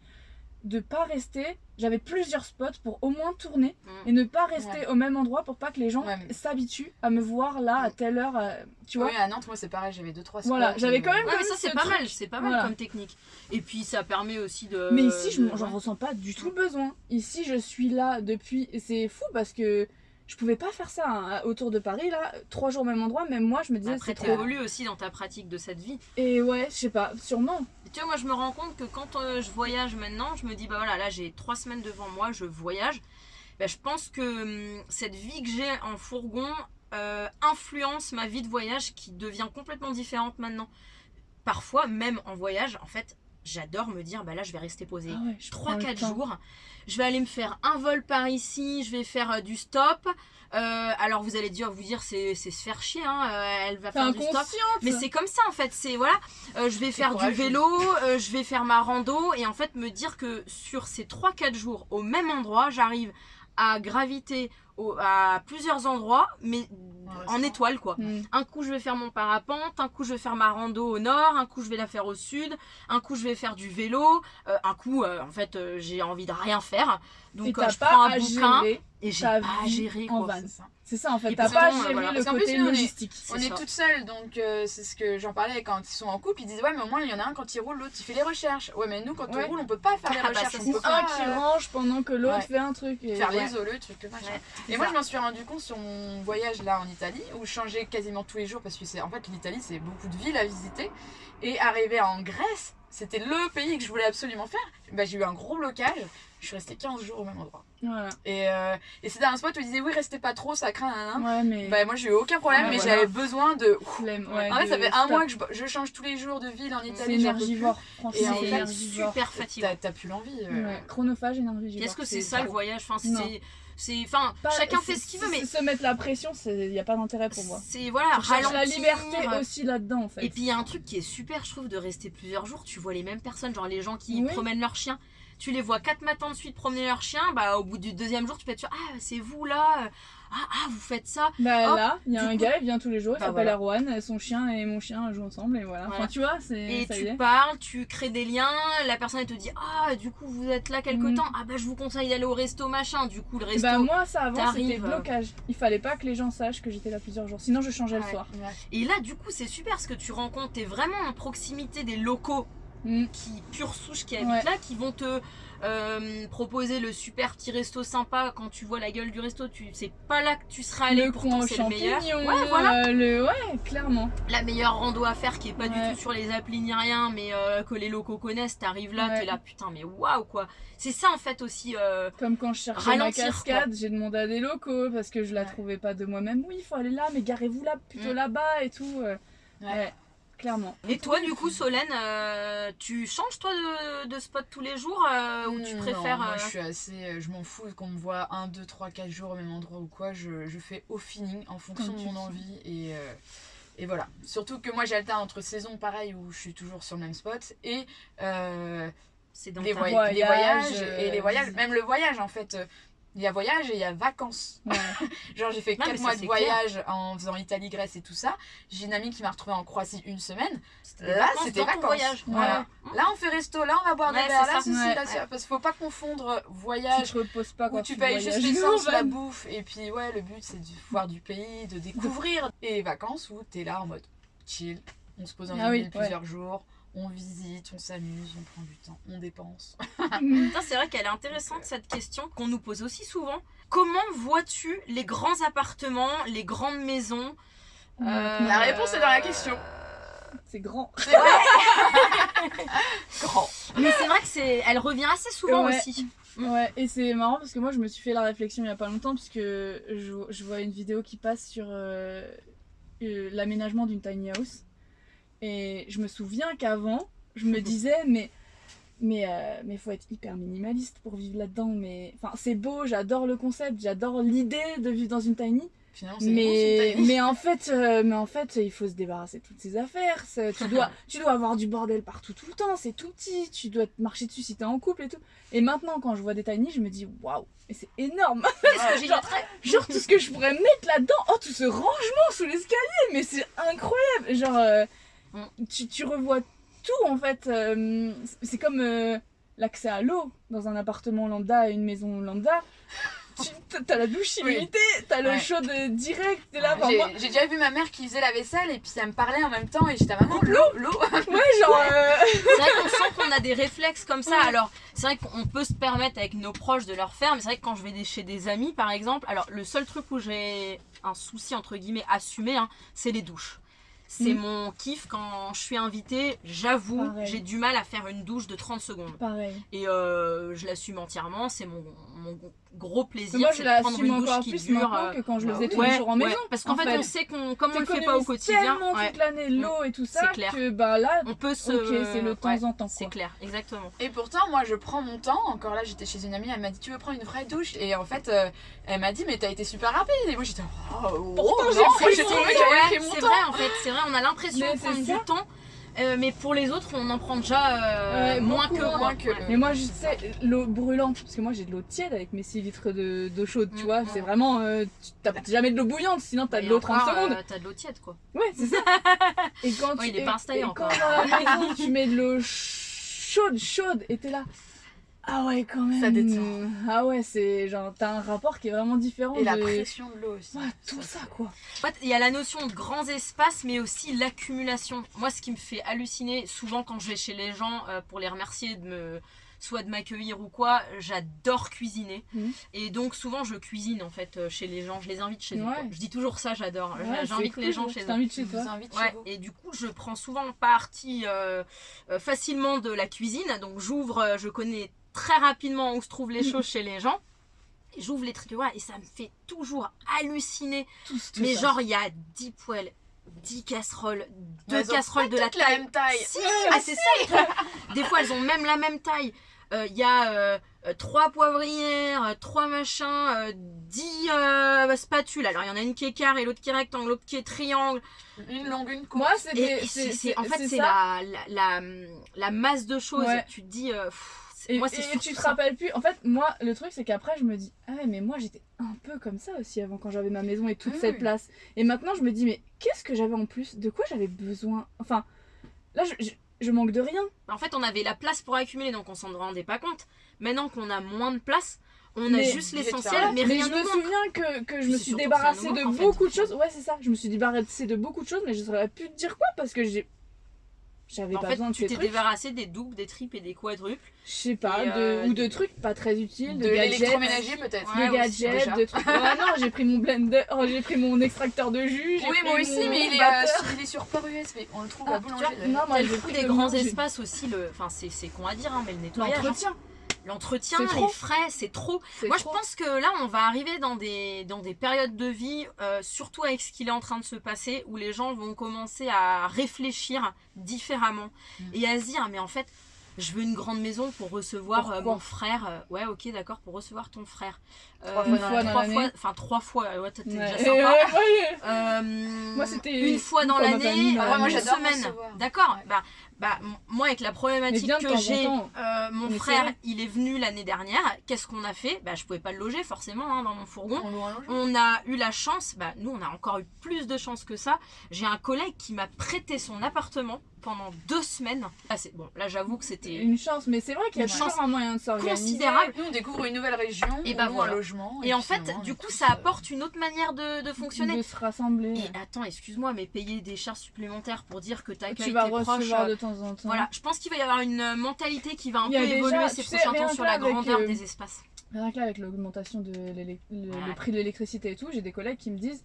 de pas rester. J'avais plusieurs spots pour au moins tourner Mm. et ne pas rester au même endroit pour pas que les gens Ouais, mais- s'habituent à me voir là à telle heure. euh, tu vois Oui, à Nantes, moi c'est pareil, j'avais deux trois spots. Voilà, j'avais quand même- Ouais, mais ça Comme c'est ce pas truc. mal, c'est pas mal Voilà. comme technique. Et puis ça permet aussi de. Mais ici, je de- j'en ressens pas du tout le besoin. Ici, je suis là depuis. C'est fou parce que je pouvais pas faire ça hein, autour de Paris, là. Trois jours au même endroit, même moi, je me disais Après, trop. évolues aussi dans ta pratique de cette vie. Et ouais, je sais pas, sûrement. Et tu vois, moi, je me rends compte que quand euh, je voyage maintenant, je me dis, bah voilà, là, j'ai trois semaines devant moi, je voyage. Bah, je pense que hum, cette vie que j'ai en fourgon euh, influence ma vie de voyage qui devient complètement différente maintenant. Parfois, même en voyage, en fait, j'adore me dire, bah là, je vais rester posée. Ah ouais, je prends le 3-4 temps. jours. Je vais aller me faire un vol par ici, je vais faire euh, du stop. Euh, alors vous allez dire, vous dire c'est se faire chier, hein, euh, elle va faire du stop. Mais c'est comme ça en fait, c'est voilà, je vais faire du vélo, je vais faire ma rando et en fait me dire que sur ces 3-4 jours au même endroit, j'arrive à graviter au- à plusieurs endroits mais en étoile quoi. Hmm. Un coup je vais faire mon parapente, un coup je vais faire ma rando au nord, un coup je vais la faire au sud, un coup je vais faire du vélo, euh, un coup euh, en fait euh, j'ai envie de rien faire. Donc euh, je prends un bouquin et j'ai pas à gérer en quoi. C'est ça. En fait, t'as pas à gérer voilà. le côté plus, on est- logistique. On est ça. toutes seules, donc euh, c'est ce que j'en parlais quand ils sont en couple. Ils disent Ouais, mais au moins il y en a un quand il roule, l'autre il fait les recherches. Ouais, mais nous quand Ouais. on roule, on peut pas faire les Ah bah, recherches. on peut Ou pas un qui euh, range pendant que l'autre ouais. fait un truc. Et faire ouais. les os, le truc, le machin. Ouais, Et c'est moi, je m'en suis rendu compte sur mon voyage là en Italie où je changeais quasiment tous les jours parce que c'est en fait l'Italie c'est beaucoup de villes à visiter et arriver en Grèce c'était le pays que je voulais absolument faire. Bah, j'ai eu un gros blocage. Je suis restée 15 jours au même endroit. Voilà. Et, euh, et c'était un spot où ils disaient oui restez pas trop ça craint. nan, nan. Ouais, mais. Bah, moi j'ai eu aucun problème Ouais, mais voilà. j'avais besoin de. flemme, ouais, en fait ça fait un mois que je, je change tous les jours de ville en C'est Italie. plus. énergivore. Et en c'est fait, C'est super fatigant. T'as t'as plus l'envie. euh. Ouais, chronophage, énergivore. Est-ce que c'est ça le voyage? Enfin. C'est, enfin, chacun fait ce qu'il veut, mais Se mettre la pression, il n'y a pas d'intérêt pour moi. c'est voilà, cherche la ralentir. liberté aussi là-dedans en fait. Et puis il y a un truc qui est super, je trouve, de rester plusieurs jours. Tu vois les mêmes personnes, genre les gens qui Oui. promènent leur chien. Tu les vois quatre matins de suite promener leur chien. Bah, au bout du deuxième jour, tu peux être sûr, ah, c'est vous là. Ah, ah, vous faites ça. Bah Hop, là, il y a un coup- gars, il vient tous les jours, il Bah, s'appelle voilà. Erwan, son chien et mon chien jouent ensemble et voilà. Voilà. Enfin tu vois, c'est Et ça y tu est. parles, tu crées des liens. La personne elle te dit, ah, du coup, vous êtes là quelque Mhm. temps. Ah, bah, je vous conseille d'aller au resto machin. Du coup, le resto. Bah moi ça avant c'était euh. blocage. Il fallait pas que les gens sachent que j'étais là plusieurs jours. Sinon je changeais Ouais. le soir. Ouais. Et là, du coup, c'est super parce que tu rencontres, t'es vraiment en proximité des locaux Mm. qui pure souche qui habitent Ouais. là, qui vont te euh, proposer le super petit resto sympa. Quand tu vois la gueule du resto, tu c'est pas là que tu seras allé. le pourtant c'est le meilleur. champignons, Ouais, voilà. euh, le ouais, clairement. La meilleure rando à faire qui est pas Ouais. du tout sur les applis ni rien, mais euh, que les locaux connaissent. T'arrives là, Ouais. t'es là, putain, mais waouh quoi. C'est ça en fait aussi. euh, Comme quand je cherchais ma cascade, j'ai demandé à des locaux parce que je la Ouais. trouvais pas de moi-même. Oui, il faut aller là, mais garez-vous là, plutôt Mm. là-bas et tout. euh. Ouais. Clairement. Et toi, du coup, Solène, euh, tu changes toi de, de spot tous les jours euh, ou tu Non, préfères. Moi, euh, je suis assez. Je m'en fous qu'on me voit 1, 2, 3, 4 jours au même endroit ou quoi. Je, je fais au feeling en fonction Comme de mon envie. Et, euh, et voilà. Surtout que moi, j'alterne entre saisons pareil où je suis toujours sur le même spot et euh, C'est dans les, voy- voyage, les voyages. euh, et les voyages, même le voyage en fait. Il y a voyage et il y a vacances. Ouais. Genre, j'ai fait Non, mais 4 ça, mois de voyage en faisant Italie, Grèce et tout ça. J'ai une amie qui m'a retrouvée en Croatie une semaine. Là, c'était vacances. voyage. Voilà. Là, on fait resto, là, on va boire des verres, là, ceci, Ouais. là. Parce qu'il faut pas confondre Tu voyage te reposes pas quand où tu tu payes juste l'essence, la bouffe, et puis ouais, le but c'est de voir du pays, de découvrir. Et vacances où t'es là en mode chill, on se pose dans Ah oui, ville plusieurs jours, on visite, on s'amuse, on prend du temps, on dépense. C'est vrai qu'elle est intéressante cette question qu'on nous pose aussi souvent. Comment vois-tu les grands appartements, les grandes maisons? Euh, La réponse est dans la question. C'est grand. C'est vrai Grand. Mais c'est vrai que c'est, elle revient assez souvent Ouais. aussi. Ouais, et c'est marrant parce que moi je me suis fait la réflexion il y a pas longtemps parce que je, je vois une vidéo qui passe sur euh, euh, l'aménagement d'une tiny house et je me souviens qu'avant je me disais mais mais euh, mais faut être hyper minimaliste pour vivre là-dedans mais enfin c'est beau, j'adore le concept, j'adore l'idée de vivre dans une tiny Finalement, mais, mais en fait euh, mais en fait il faut se débarrasser de toutes ces affaires tu dois tu dois avoir du bordel partout tout le temps c'est tout petit tu dois te marcher dessus si t'es en couple et tout. Et maintenant quand je vois des tiny je me dis waouh mais c'est énorme. Genre- tout ce que je pourrais mettre là-dedans oh tout ce rangement sous l'escalier mais c'est incroyable. Genre euh. Tu, tu revois tout en fait euh, c'est- comme euh, l'accès à l'eau dans un appartement lambda et une maison lambda. Tu t'as la douche Oui. illimitée, t'as l'eau Ouais. chaude direct, t'es là. J'ai déjà vu ma mère qui faisait la vaisselle et puis ça me parlait en même temps et j'étais à maman, l'eau, l'eau. ouais, genre. euh, C'est vrai qu'on sent qu'on a des réflexes comme ça. Ouais. Alors, c'est vrai qu'on peut se permettre avec nos proches de leur faire, mais c'est vrai que quand je vais chez des amis, par exemple, alors le seul truc où j'ai un souci, entre guillemets, assumé, hein, c'est les douches. C'est Mm. mon kiff quand je suis invitée, j'avoue, j'ai du mal à faire une douche de 30 secondes. Pareil. Et euh, je l'assume entièrement, c'est mon, mon gros plaisir. Moi, c'est je l'assume une douche encore qui plus dure. maintenant euh, que quand je le bah faisais oui. tous les jours en ouais, maison. parce qu'en en fait, on sait qu'on, comme on le fait pas au quotidien, tellement ouais, toute l'année l'eau et tout ça C'est clair. que bah là, on peut se. ok, c'est le temps ouais, en temps. C'est clair, exactement. Et pourtant, moi, je prends mon temps. Encore là, j'étais chez une amie, elle m'a dit Tu veux prendre une vraie douche? Et en fait, euh, elle m'a dit Mais t'as été super rapide. Et moi, j'étais Oh, oh, j'ai trouvé que j'avais pris mon c'est vrai en fait, c'est vrai, on a l'impression prendre c'est du temps, euh, mais pour les autres, on en prend déjà euh, Ouais, moins beaucoup que moins quoi. que. Mais moi, je sais, l'eau brûlante, parce que moi j'ai de l'eau tiède avec mes 6 litres de- d'eau chaude, tu Mm, vois. mm. C'est vraiment. euh, tu t'apportes jamais de l'eau bouillante, sinon t'as de l'eau 30 encore, secondes. euh, T'as de l'eau tiède quoi. Ouais, c'est ça. Et quand Ouais, tu. il est et- pas installé et encore. Quand dans la maison, tu mets de l'eau chaude, chaude, et t'es là. Ah ouais, quand même. Ça détend. Ah ouais, c'est genre, t'as un rapport qui est vraiment différent. Et la de- pression de l'eau aussi. Ouais, tout ça, quoi. En fait, il y a la notion de grands espaces, mais aussi l'accumulation. Moi, ce qui me fait halluciner, souvent quand je vais chez les gens euh, pour les remercier de me soit de m'accueillir ou quoi, j'adore cuisiner. Mhm. Et donc souvent je cuisine en fait euh, chez les gens, je les invite chez eux. Ouais. Je dis toujours ça, j'adore. Ouais, J'invite les gens chez eux. chez toi. vous invite Ouais, chez vous. et du coup, je prends souvent partie euh, facilement de la cuisine. Donc, j'ouvre, je connais très rapidement où se trouvent les choses chez les gens. J'ouvre les tricots et ça me fait toujours halluciner. Tout, tout Mais ça. genre, il y a 10 poêles, 10 casseroles, deux casseroles de la taille. même taille. Si, ah, c'est ça. Des fois, elles ont même la même taille. Euh, Il y a euh, euh, trois poivrières, euh, trois machins, euh, dix euh, spatules. Alors, il y en a une qui est carré, l'autre qui est rectangle, l'autre qui est triangle. Une longue, une courte. Moi, c'est en fait, c'est la, la, la, masse de choses. Ouais. Tu te dis, euh, pff, Et, moi, tu te rappelles plus. En fait, moi, le truc, c'est qu'après, je me dis, ah ouais, mais moi, j'étais un peu comme ça aussi avant quand j'avais ma maison et toute Oui, cette oui. place. Et maintenant, je me dis, mais qu'est-ce que j'avais en plus? De quoi j'avais besoin? Enfin, là, je, je, je manque de rien. En fait, on avait la place pour accumuler, donc on s'en rendait pas compte. Maintenant qu'on a moins de place, on a juste l'essentiel, mais mais rien je me manque. souviens que, que je me suis débarrassée de manque, en fait. beaucoup de choses. Ouais, c'est ça. Je me suis débarrassée de beaucoup de choses, mais je saurais plus te dire quoi parce que j'ai. J'avais En pas fait, besoin de tu ces t'es débarrassé des doubles, des triples et des quadruples. Je sais pas, de- euh, ou de trucs pas très utiles, de, de l'électroménager peut-être. Ouais, de gadgets, de trucs. Ouais, non, j'ai pris mon blender, oh, j'ai pris mon extracteur de jus. Oui, pris moi aussi, mon mais il est, euh, sur- il est sur port USB. On le trouve Ah, à d'ailleurs. non, moi, le coup pris des grands espaces aussi, le... enfin, c'est c'est con à dire, hein, mais le nettoyage. hein. L'entretien. Les trop. frais, c'est trop. Moi, trop. je pense que là, on va arriver dans des, dans des périodes de vie, euh, surtout avec ce qu'il est en train de se passer, où les gens vont commencer à réfléchir différemment Mm. et à se dire, mais en fait, je veux une grande maison pour recevoir euh, mon frère. Euh, ouais, ok, d'accord, pour recevoir ton frère. Trois fois dans trois l'année. fois, enfin trois fois, ouais, t'es Ouais. déjà sympa. ouais, ouais. Euh, Moi, c'était une fois une dans l'année, euh, une semaine. D'accord. Ouais. Bah, bah, moi, avec la problématique que j'ai, euh, mon Mais frère, il est venu l'année dernière. Qu'est-ce qu'on a fait? Bah, je pouvais pas le loger forcément hein, dans mon fourgon. On a eu la chance, bah, nous on a encore eu plus de chance que ça. J'ai un collègue qui m'a prêté son appartement pendant deux semaines. C'est bon, là j'avoue que c'était. Une chance, mais c'est vrai qu'il y a Une chance un moyen de s'organiser. considérable. Nous, on découvre une nouvelle région, Et bah voilà. Logement. Et en fait, du coup, ça euh, apporte une autre manière de, de fonctionner. De se rassembler. Et attends, excuse-moi, mais payer des charges supplémentaires pour dire que t'accueilles tu vas tes proches. euh, de temps en temps. Voilà, je pense qu'il va y avoir une euh, mentalité qui va un peu évoluer ces prochains rien temps que sur là, la avec, grandeur euh, des espaces. Rien que là, avec l'augmentation de l'élec- le, Ouais. le prix de l'électricité et tout, j'ai des collègues qui me disent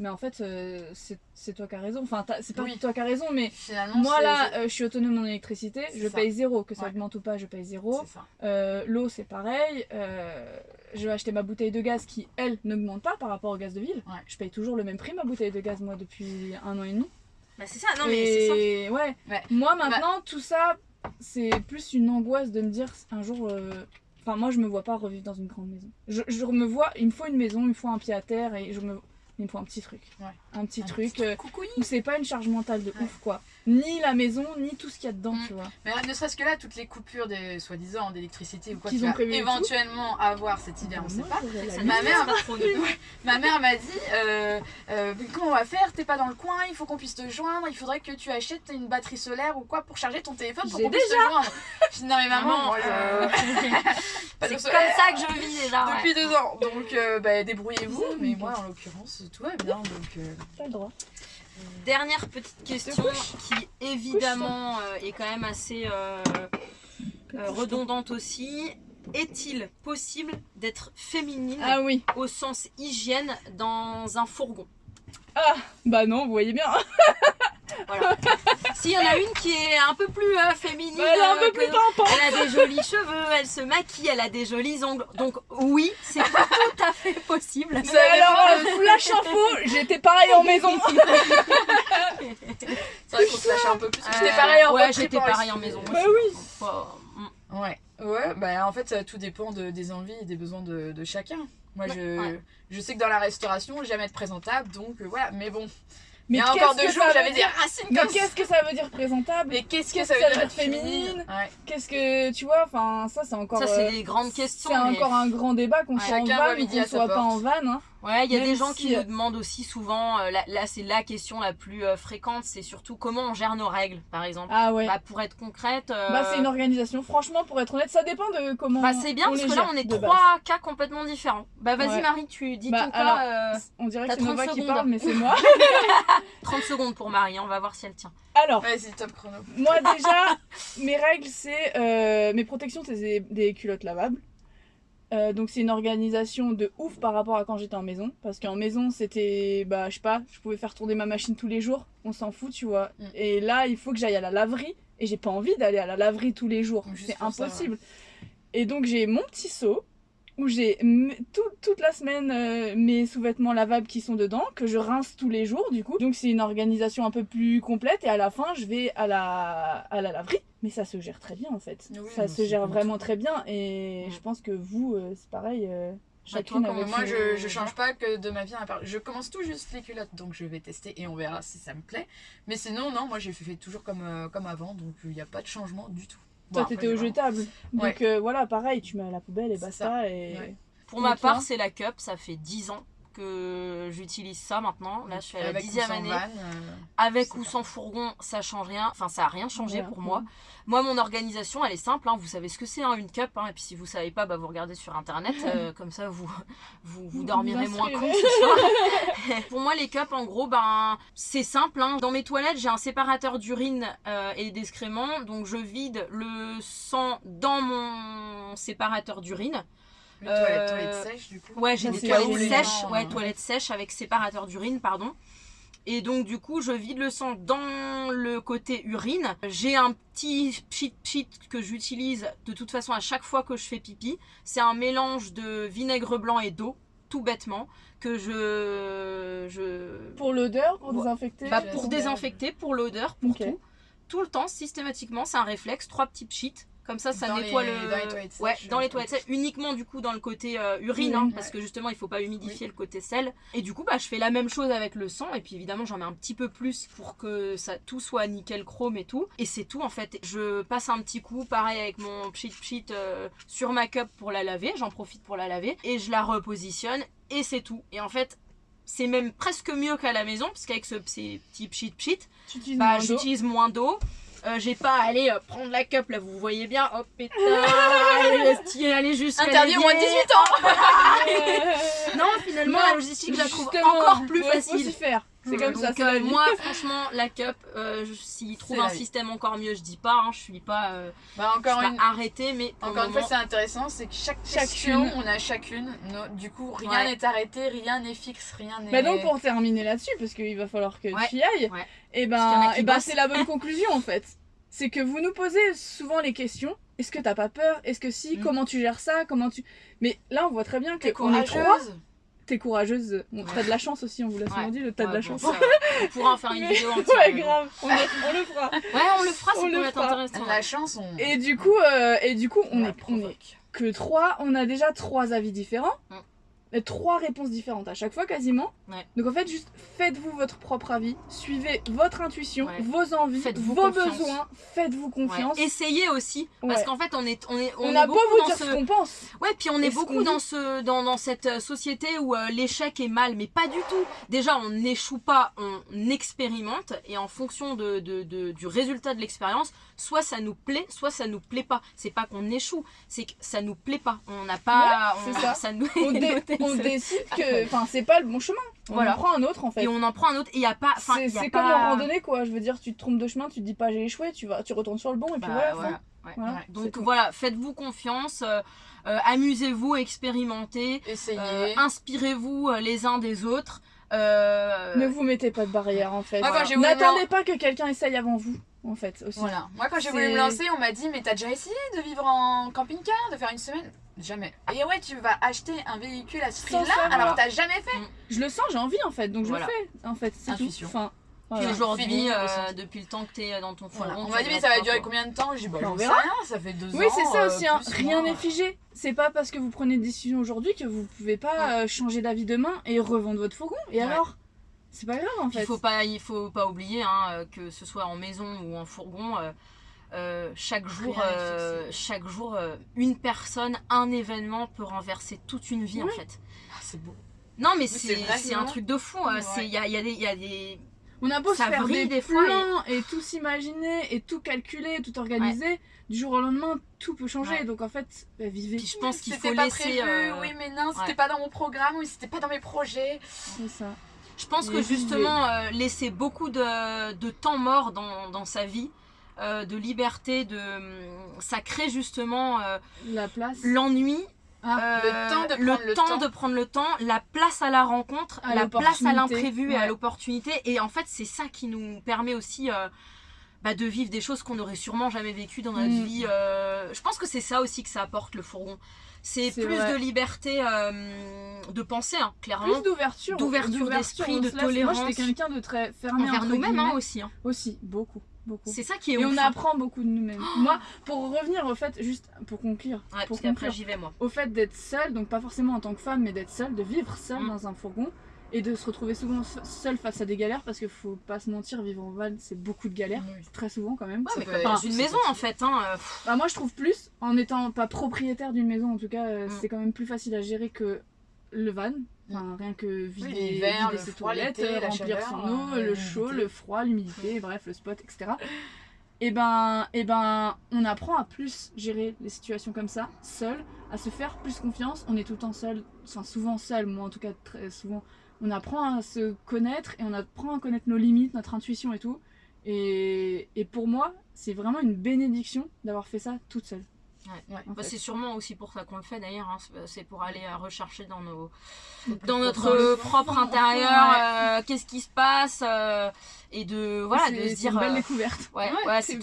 Mais en fait, euh, c'est toi qui as raison. Enfin, c'est pas Oui. toi qui as raison, mais Finalement, moi là, euh, je suis autonome en électricité, je ça. paye zéro. Que ça Ouais. augmente ou pas, je paye zéro. Euh, L'eau, c'est pareil. Euh, je vais acheter ma bouteille de gaz qui, elle, n'augmente pas par rapport au gaz de ville. Ouais. Je paye toujours le même prix, ma bouteille de gaz, moi, depuis un an et demi. Bah, c'est ça, non mais c'est ça. ouais. Ouais. moi maintenant, tout ça, c'est plus une angoisse de me dire un jour. Enfin, moi, je me vois pas revivre dans une grande maison. Je, je me vois, il me faut une maison, il me faut un pied à terre et je me. Il me faut un petit truc. Ouais. Un petit Un truc euh, où c'est pas une charge mentale de Ouais. ouf quoi. Ni la maison, ni tout ce qu'il y a dedans, Mm. tu vois. Mais ne serait-ce que là, toutes les coupures des soi-disant d'électricité ou quoi Qu'ils tu ont vas éventuellement avoir cet hiver, on sait Moi, pas. Ma mère- Ma mère m'a dit euh, euh, comment on va faire? T'es pas dans le coin, il faut qu'on puisse te joindre, il faudrait que tu achètes une batterie solaire ou quoi pour charger ton téléphone pour qu'on puisse te joindre. Je dis non mais maman, euh, C'est comme ça que je vis déjà. ouais. depuis deux ans. Donc bah, débrouillez-vous. Mais moi en l'occurrence tout va bien donc. T'as le droit. Dernière petite question qui évidemment euh, est quand même assez euh, euh, redondante aussi. Est-il possible d'être féminine Ah oui. au sens hygiène dans un fourgon? Bah non, vous voyez bien. Voilà. S'il y en a une qui est un peu plus euh, féminine, Elle est un euh, peu que- plus pimpante. elle a des jolis cheveux, elle se maquille, elle a des jolis ongles. Donc oui, c'est tout à fait possible. Mais alors, dépend euh, flash info, j'étais pareil en maison. C'est vrai qu'on se lâche un peu plus. J'étais pareil en Ouais, j'étais pareil maison. Bah oui. Pas-. Ouais, ouais, bah en fait ça tout dépend de- des envies et des besoins de, de chacun. Moi je, Ouais. je sais que dans la restauration, jamais être présentable, donc euh, voilà, mais bon. Mais Il y a encore qu'est-ce deux que jours, ça j'avais veut des dire racines Mais comme qu'est-ce que ça veut dire présentable Mais qu'est-ce que qu'est-ce ça veut ça dire veut être dire féminine Ouais. Qu'est-ce que tu vois Enfin, ça c'est encore. Ça, c'est euh, des grandes questions. c'est mais- encore un grand débat qu'on Ouais. soit en Chacun voit van ou qu'on soit pas porte. en van. Ouais, il y a des gens si, qui euh, nous demandent aussi souvent, euh, là, là, c'est la question la plus euh, fréquente, c'est surtout comment on gère nos règles, par exemple. Ah ouais. Bah, pour être concrète, euh, Bah c'est une organisation. Franchement, pour être honnête, ça dépend de comment. bah, c'est bien on parce les que là on est trois base. cas complètement différents. Bah vas-y Ouais. Marie, tu dis Bah, ton alors, cas. euh, On dirait que c'est 30 Nova qui secondes. parle, mais c'est moi. 30 secondes pour Marie, hein, on va voir si elle tient. Alors, Vas-y, top chrono. moi déjà, mes règles, c'est euh, mes protections, c'est des, des culottes lavables. Euh, donc c'est une organisation de ouf par rapport à quand j'étais en maison. Parce qu'en maison, c'était, bah je sais pas, je pouvais faire tourner ma machine tous les jours. On s'en fout, tu vois. Mm. Et là, il faut que j'aille à la laverie. Et j'ai pas envie d'aller à la laverie tous les jours. C'est ça, impossible. Et donc j'ai mon petit seau où j'ai tout- toute la semaine euh, mes sous-vêtements lavables qui sont dedans, que je rince tous les jours du coup. Donc c'est une organisation un peu plus complète et à la fin je vais à la, à la laverie. Mais ça se gère très bien en fait. Oui, ça se gère vraiment très bien et je pense que vous euh, c'est pareil. euh, Bah, chacune toi, comment avec Moi je, je change pas que de ma vie à part. Je commence tout juste les culottes, donc je vais tester et on verra si ça me plaît. Mais sinon, non, moi j'ai fait, fait toujours comme, euh, comme avant, donc il n'y a pas de changement du tout. Bon, Toi t'étais au jetable. Donc Ouais. euh, voilà pareil tu mets à la poubelle et basta et... Ouais. Pour Et ma part, c'est la cup, ça fait 10 ans que j'utilise ça maintenant. Là, je suis à la dixième année. van, euh, Avec ou pas- sans fourgon, ça change rien. Enfin, ça a rien changé pour moi. Moi, mon organisation, elle est simple. hein. Vous savez ce que c'est, hein, une cup. hein. Et puis, si vous savez pas, bah, vous regardez sur Internet. euh, comme ça, vous, vous, dormirez moins con instruirez. ce soir. pour moi, les cups, en gros, ben, c'est simple. Dans mes toilettes, j'ai un séparateur d'urine euh, et d'excréments. Donc, je vide le sang dans mon séparateur d'urine. Oui, toilette, Euh, toilette sèche du coup. Ouais, j'ai des toilettes sèches, ouais, euh, toilettes sèches avec séparateur d'urine, pardon. Et donc du coup, je vide le sang dans le côté urine. J'ai un petit pchit pchit que j'utilise de toute façon à chaque fois que je fais pipi. C'est un mélange de vinaigre blanc et d'eau, tout bêtement, que je je Pour l'odeur, pour Ouais. désinfecter. bah, je pour désinfecter, pour l'odeur, pour tout. Tout le temps, systématiquement, c'est un réflexe, trois petits pchits. Comme ça, ça Dans nettoie les- le. dans les toilettes ouais, sèches, dans les toilettes sèches, uniquement du coup dans le côté euh, urine, Urine, hein, ouais. parce que justement il faut pas humidifier le côté sel. Et du coup, bah, je fais la même chose avec le sang, et puis évidemment j'en mets un petit peu plus pour que ça tout soit nickel chrome et tout. Et c'est tout en fait. Je passe un petit coup, pareil avec mon pchit pchit euh, sur ma cup pour la laver, j'en profite pour la laver, et je la repositionne, et c'est tout. Et en fait, c'est même presque mieux qu'à la maison, parce qu'avec ce, ces petits pchit pchit, bah, j'utilise moins d'eau. Euh, j'ai pas à aller euh, prendre la cup là, vous voyez bien. Hop, pétard, allez, aller jusqu'à Interdit au moins de l'évier. 18 ans Ouais. Non, finalement, la logistique, je la trouve encore plus facile. faire. C'est comme ça, Donc, c'est euh, moi, franchement, la cup, euh, s'ils trouvent un système encore mieux, je dis pas. hein, je suis pas, euh, Bah je encore arrêtée, mais Encore une fois, c'est intéressant, c'est que chaque Chacune. question, on a chacune. no- du coup, rien Ouais. n'est arrêté, rien n'est fixe, rien n'est. Bah donc pour terminer là-dessus, parce qu'il va falloir que Ouais, tu y ailles, et y en ben, a qui et ben bossent. c'est la bonne conclusion en fait. C'est que vous nous posez souvent les questions. Est-ce que t'as pas peur? Est-ce que si? Mm. Comment tu gères ça? Comment tu Mais là on voit très bien que on est trois. T'es courageuse. Bon, Ouais. T'as de la chance aussi, on vous l'a souvent Ouais. dit. le T'as de la bon, chance. ça, on pourra en faire une vidéo entière. ouais, grave. On, le- on le fera. Ouais, on le fera, ça peut être intéressant. La chance, on. Et du coup, euh, et du coup, on est, on est que trois. On a déjà trois avis différents. Mm. Trois réponses différentes à chaque fois quasiment. Ouais. Donc en fait, juste faites-vous votre propre avis, suivez votre intuition, Ouais. vos envies, vos confiance. besoins, faites-vous Ouais. confiance. Essayez aussi, parce qu'en fait, on est, on est, On, on, est a beau beaucoup vous dire ce... ce qu'on pense. Ouais, puis on est beaucoup dans ce dans, dans cette euh, société où euh, l'échec est mal, mais pas du tout. Déjà, on n'échoue pas, on expérimente et en fonction de, de- de- du résultat de l'expérience, soit ça nous plaît, soit ça nous plaît pas. C'est pas qu'on échoue, c'est que ça nous plaît pas. On n'a pas, Ouais, on, c'est ça. nous On, dé- décide que enfin c'est pas le bon chemin. On Voilà. en prend un autre en fait. et on en prend un autre. Et il y a pas, C'est pas- comme en randonnée quoi. Je veux dire, tu te trompes de chemin, tu te dis pas j'ai échoué, tu vas, tu retournes sur le bon et puis Bah, voilà. voilà, fin. ouais. Voilà, Ouais. c'est Donc voilà, faites-vous confiance, euh, euh, amusez-vous, expérimentez, euh, inspirez-vous les uns des autres. Euh, Ne vous mettez pas de barrière en fait. Voulu N'attendez pas que quelqu'un essaye avant vous en fait aussi. Voilà. Moi, quand j'ai voulu me lancer, on m'a dit Mais t'as déjà essayé de vivre en camping-car, de faire une semaine? Jamais. Et ouais, tu vas acheter un véhicule à ce prix-là alors que t'as jamais fait. Je le sens, j'ai envie en fait, donc Voilà. je le fais en fait. C'est tout. Intuition. Enfin, Puis voilà. aujourd'hui, euh, depuis le temps que t'es dans ton fourgon, Voilà. On m'a dit Mais ça va durer quoi. combien de temps? J'ai dit Bah, On verra. rien, ça fait deux Oui, ans. c'est ça euh, aussi. hein. Rien n'est figé. C'est pas parce que vous prenez une décision aujourd'hui que vous pouvez pas euh, changer d'avis demain et revendre votre fourgon. Et Ouais. alors? C'est pas grave en fait. il faut pas, il faut pas oublier hein, euh, que ce soit en maison ou en fourgon, euh, euh, chaque jour, Rien n'est euh, chaque jour, euh, une personne, un événement peut renverser toute une vie en Ouais. fait. Ah, c'est beau. Non mais c'est c'est un truc de fou. euh, Ouais. c'est- Il y a, il y a des, il y a des, On a beau ça se faire des, des fois, plans et... tout s'imaginer et tout calculer, tout organiser, du jour au lendemain, tout peut changer. Ouais. Donc en fait, bah, vivez. puis je pense qu'il C'était faut pas laisser. prévu, euh, oui, mais non, c'était ouais. pas dans mon programme, oui, c'était pas dans mes projets. C'est ça. Je pense que justement, euh, laisser beaucoup de, de temps mort dans, dans sa vie, euh, de liberté, de, ça crée justement euh, La place. l'ennui, Ah, le temps de prendre le temps. de prendre le temps, la place à la rencontre, À la place à l'imprévu et à l'opportunité. Et en fait, c'est ça qui nous permet aussi euh, bah, de vivre des choses qu'on n'aurait sûrement jamais vécues dans notre Mm. vie. euh, je pense que c'est ça aussi que ça apporte le fourgon. C'est plus vrai. de liberté euh, de penser, hein, clairement. plus d'ouverture. d'ouverture d'esprit, de laisse- Moi, tolérance. j'étais quelqu'un de très fermé Envers nous-mêmes hein, aussi. hein. Aussi, beaucoup. beaucoup. C'est ça qui est Et ouf. on hein. apprend beaucoup de nous-mêmes. Moi, pour revenir au fait, juste pour conclure, Ouais, pour parce qu'après conclure, j'y vais moi. au fait d'être seule, donc pas forcément en tant que femme, mais d'être seule, de vivre seule Mm. dans un fourgon et de se retrouver souvent se- seule face à des galères parce qu'il faut pas se mentir, vivre en van, c'est beaucoup de galères, Oui. très souvent quand même. Ouais, mais une maison en fait. Hein, euh, Bah, moi, je trouve plus, en étant pas propriétaire d'une maison, en tout cas, euh, Mm. c'est quand même plus facile à gérer que le van. Enfin, rien que vider, l'hiver, vider le ses froid, toilettes, la remplir chaleur, son eau, euh, le chaud, le froid, l'humidité, bref, le spot, etc. Et ben, et ben, on apprend à plus gérer les situations comme ça, seul, à se faire plus confiance. On est tout le temps seul, enfin souvent seul, moi en tout cas très souvent. On apprend à se connaître et on apprend à connaître nos limites, notre intuition et tout. Et, et pour moi, c'est vraiment une bénédiction d'avoir fait ça toute seule. Ouais. bah, c'est sûrement aussi pour ça qu'on le fait d'ailleurs. hein, c'est- pour aller euh, rechercher dans nos Dans notre propre- euh, propre intérieur euh, qu'est-ce qui se passe euh, et de voilà de C'est- se c'est dire une belle découverte. ouais Ouais, ouais c'est-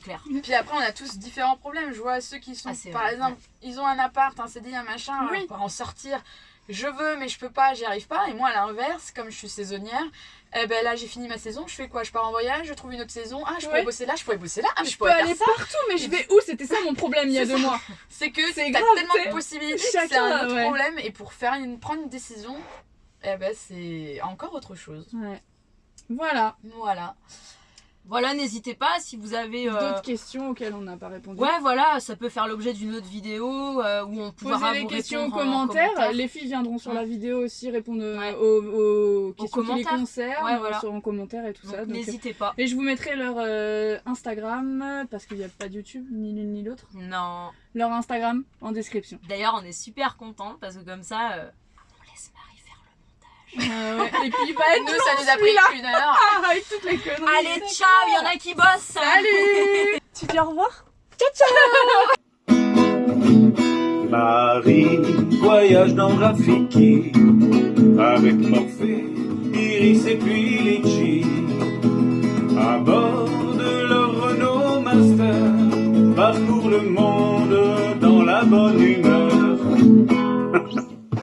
clair. Puis après, on a tous différents problèmes. Je vois ceux qui sont, Ah, par vrai, exemple, ils ont un appart, un CDI, un machin, Oui. pour en sortir. Je veux, mais je peux pas, j'y arrive pas. Et moi, à l'inverse, comme je suis saisonnière, eh ben là, j'ai fini ma saison. Je fais quoi? Je pars en voyage, je trouve une autre saison. Ah, je pourrais Ouais. bosser là, je pourrais bosser là. Ah, je, je peux pourrais aller ça. partout, mais je vais où? C'était ça mon problème il y a deux mois. C'est que C'est t'as tellement de possibilités c'est un autre ouais. problème. Et pour faire une, prendre une décision, eh ben c'est encore autre chose. Ouais. Voilà. Voilà. Voilà n'hésitez pas si vous avez euh, D'autres questions auxquelles on n'a pas répondu. ouais voilà ça peut faire l'objet d'une autre vidéo euh, où on pourra Posez les vous questions en commentaire. commentaire. Les filles viendront sur Ouais. la vidéo aussi répondre euh, Ouais. aux, aux questions qui les commentaires. concernent Ouais, voilà. sur en commentaire et tout Donc, ça. donc, n'hésitez pas. Et je vous mettrai leur euh, Instagram parce qu'il n'y a pas de YouTube ni l'une ni l'autre. Non. Leur Instagram en description. D'ailleurs on est super contents parce que comme ça on laisse Marie ah et puis, bah, nous, ça nous a pris plus d'une heure. Ah, toutes les conneries. Allez, ciao, il y en a qui bossent. Salut Tu dis au revoir Ciao, ciao Marie voyage dans Rafiki avec Morphée, Iris et puis Litchi. À bord de leur Renault Master, parcourt le monde dans la bonne humeur.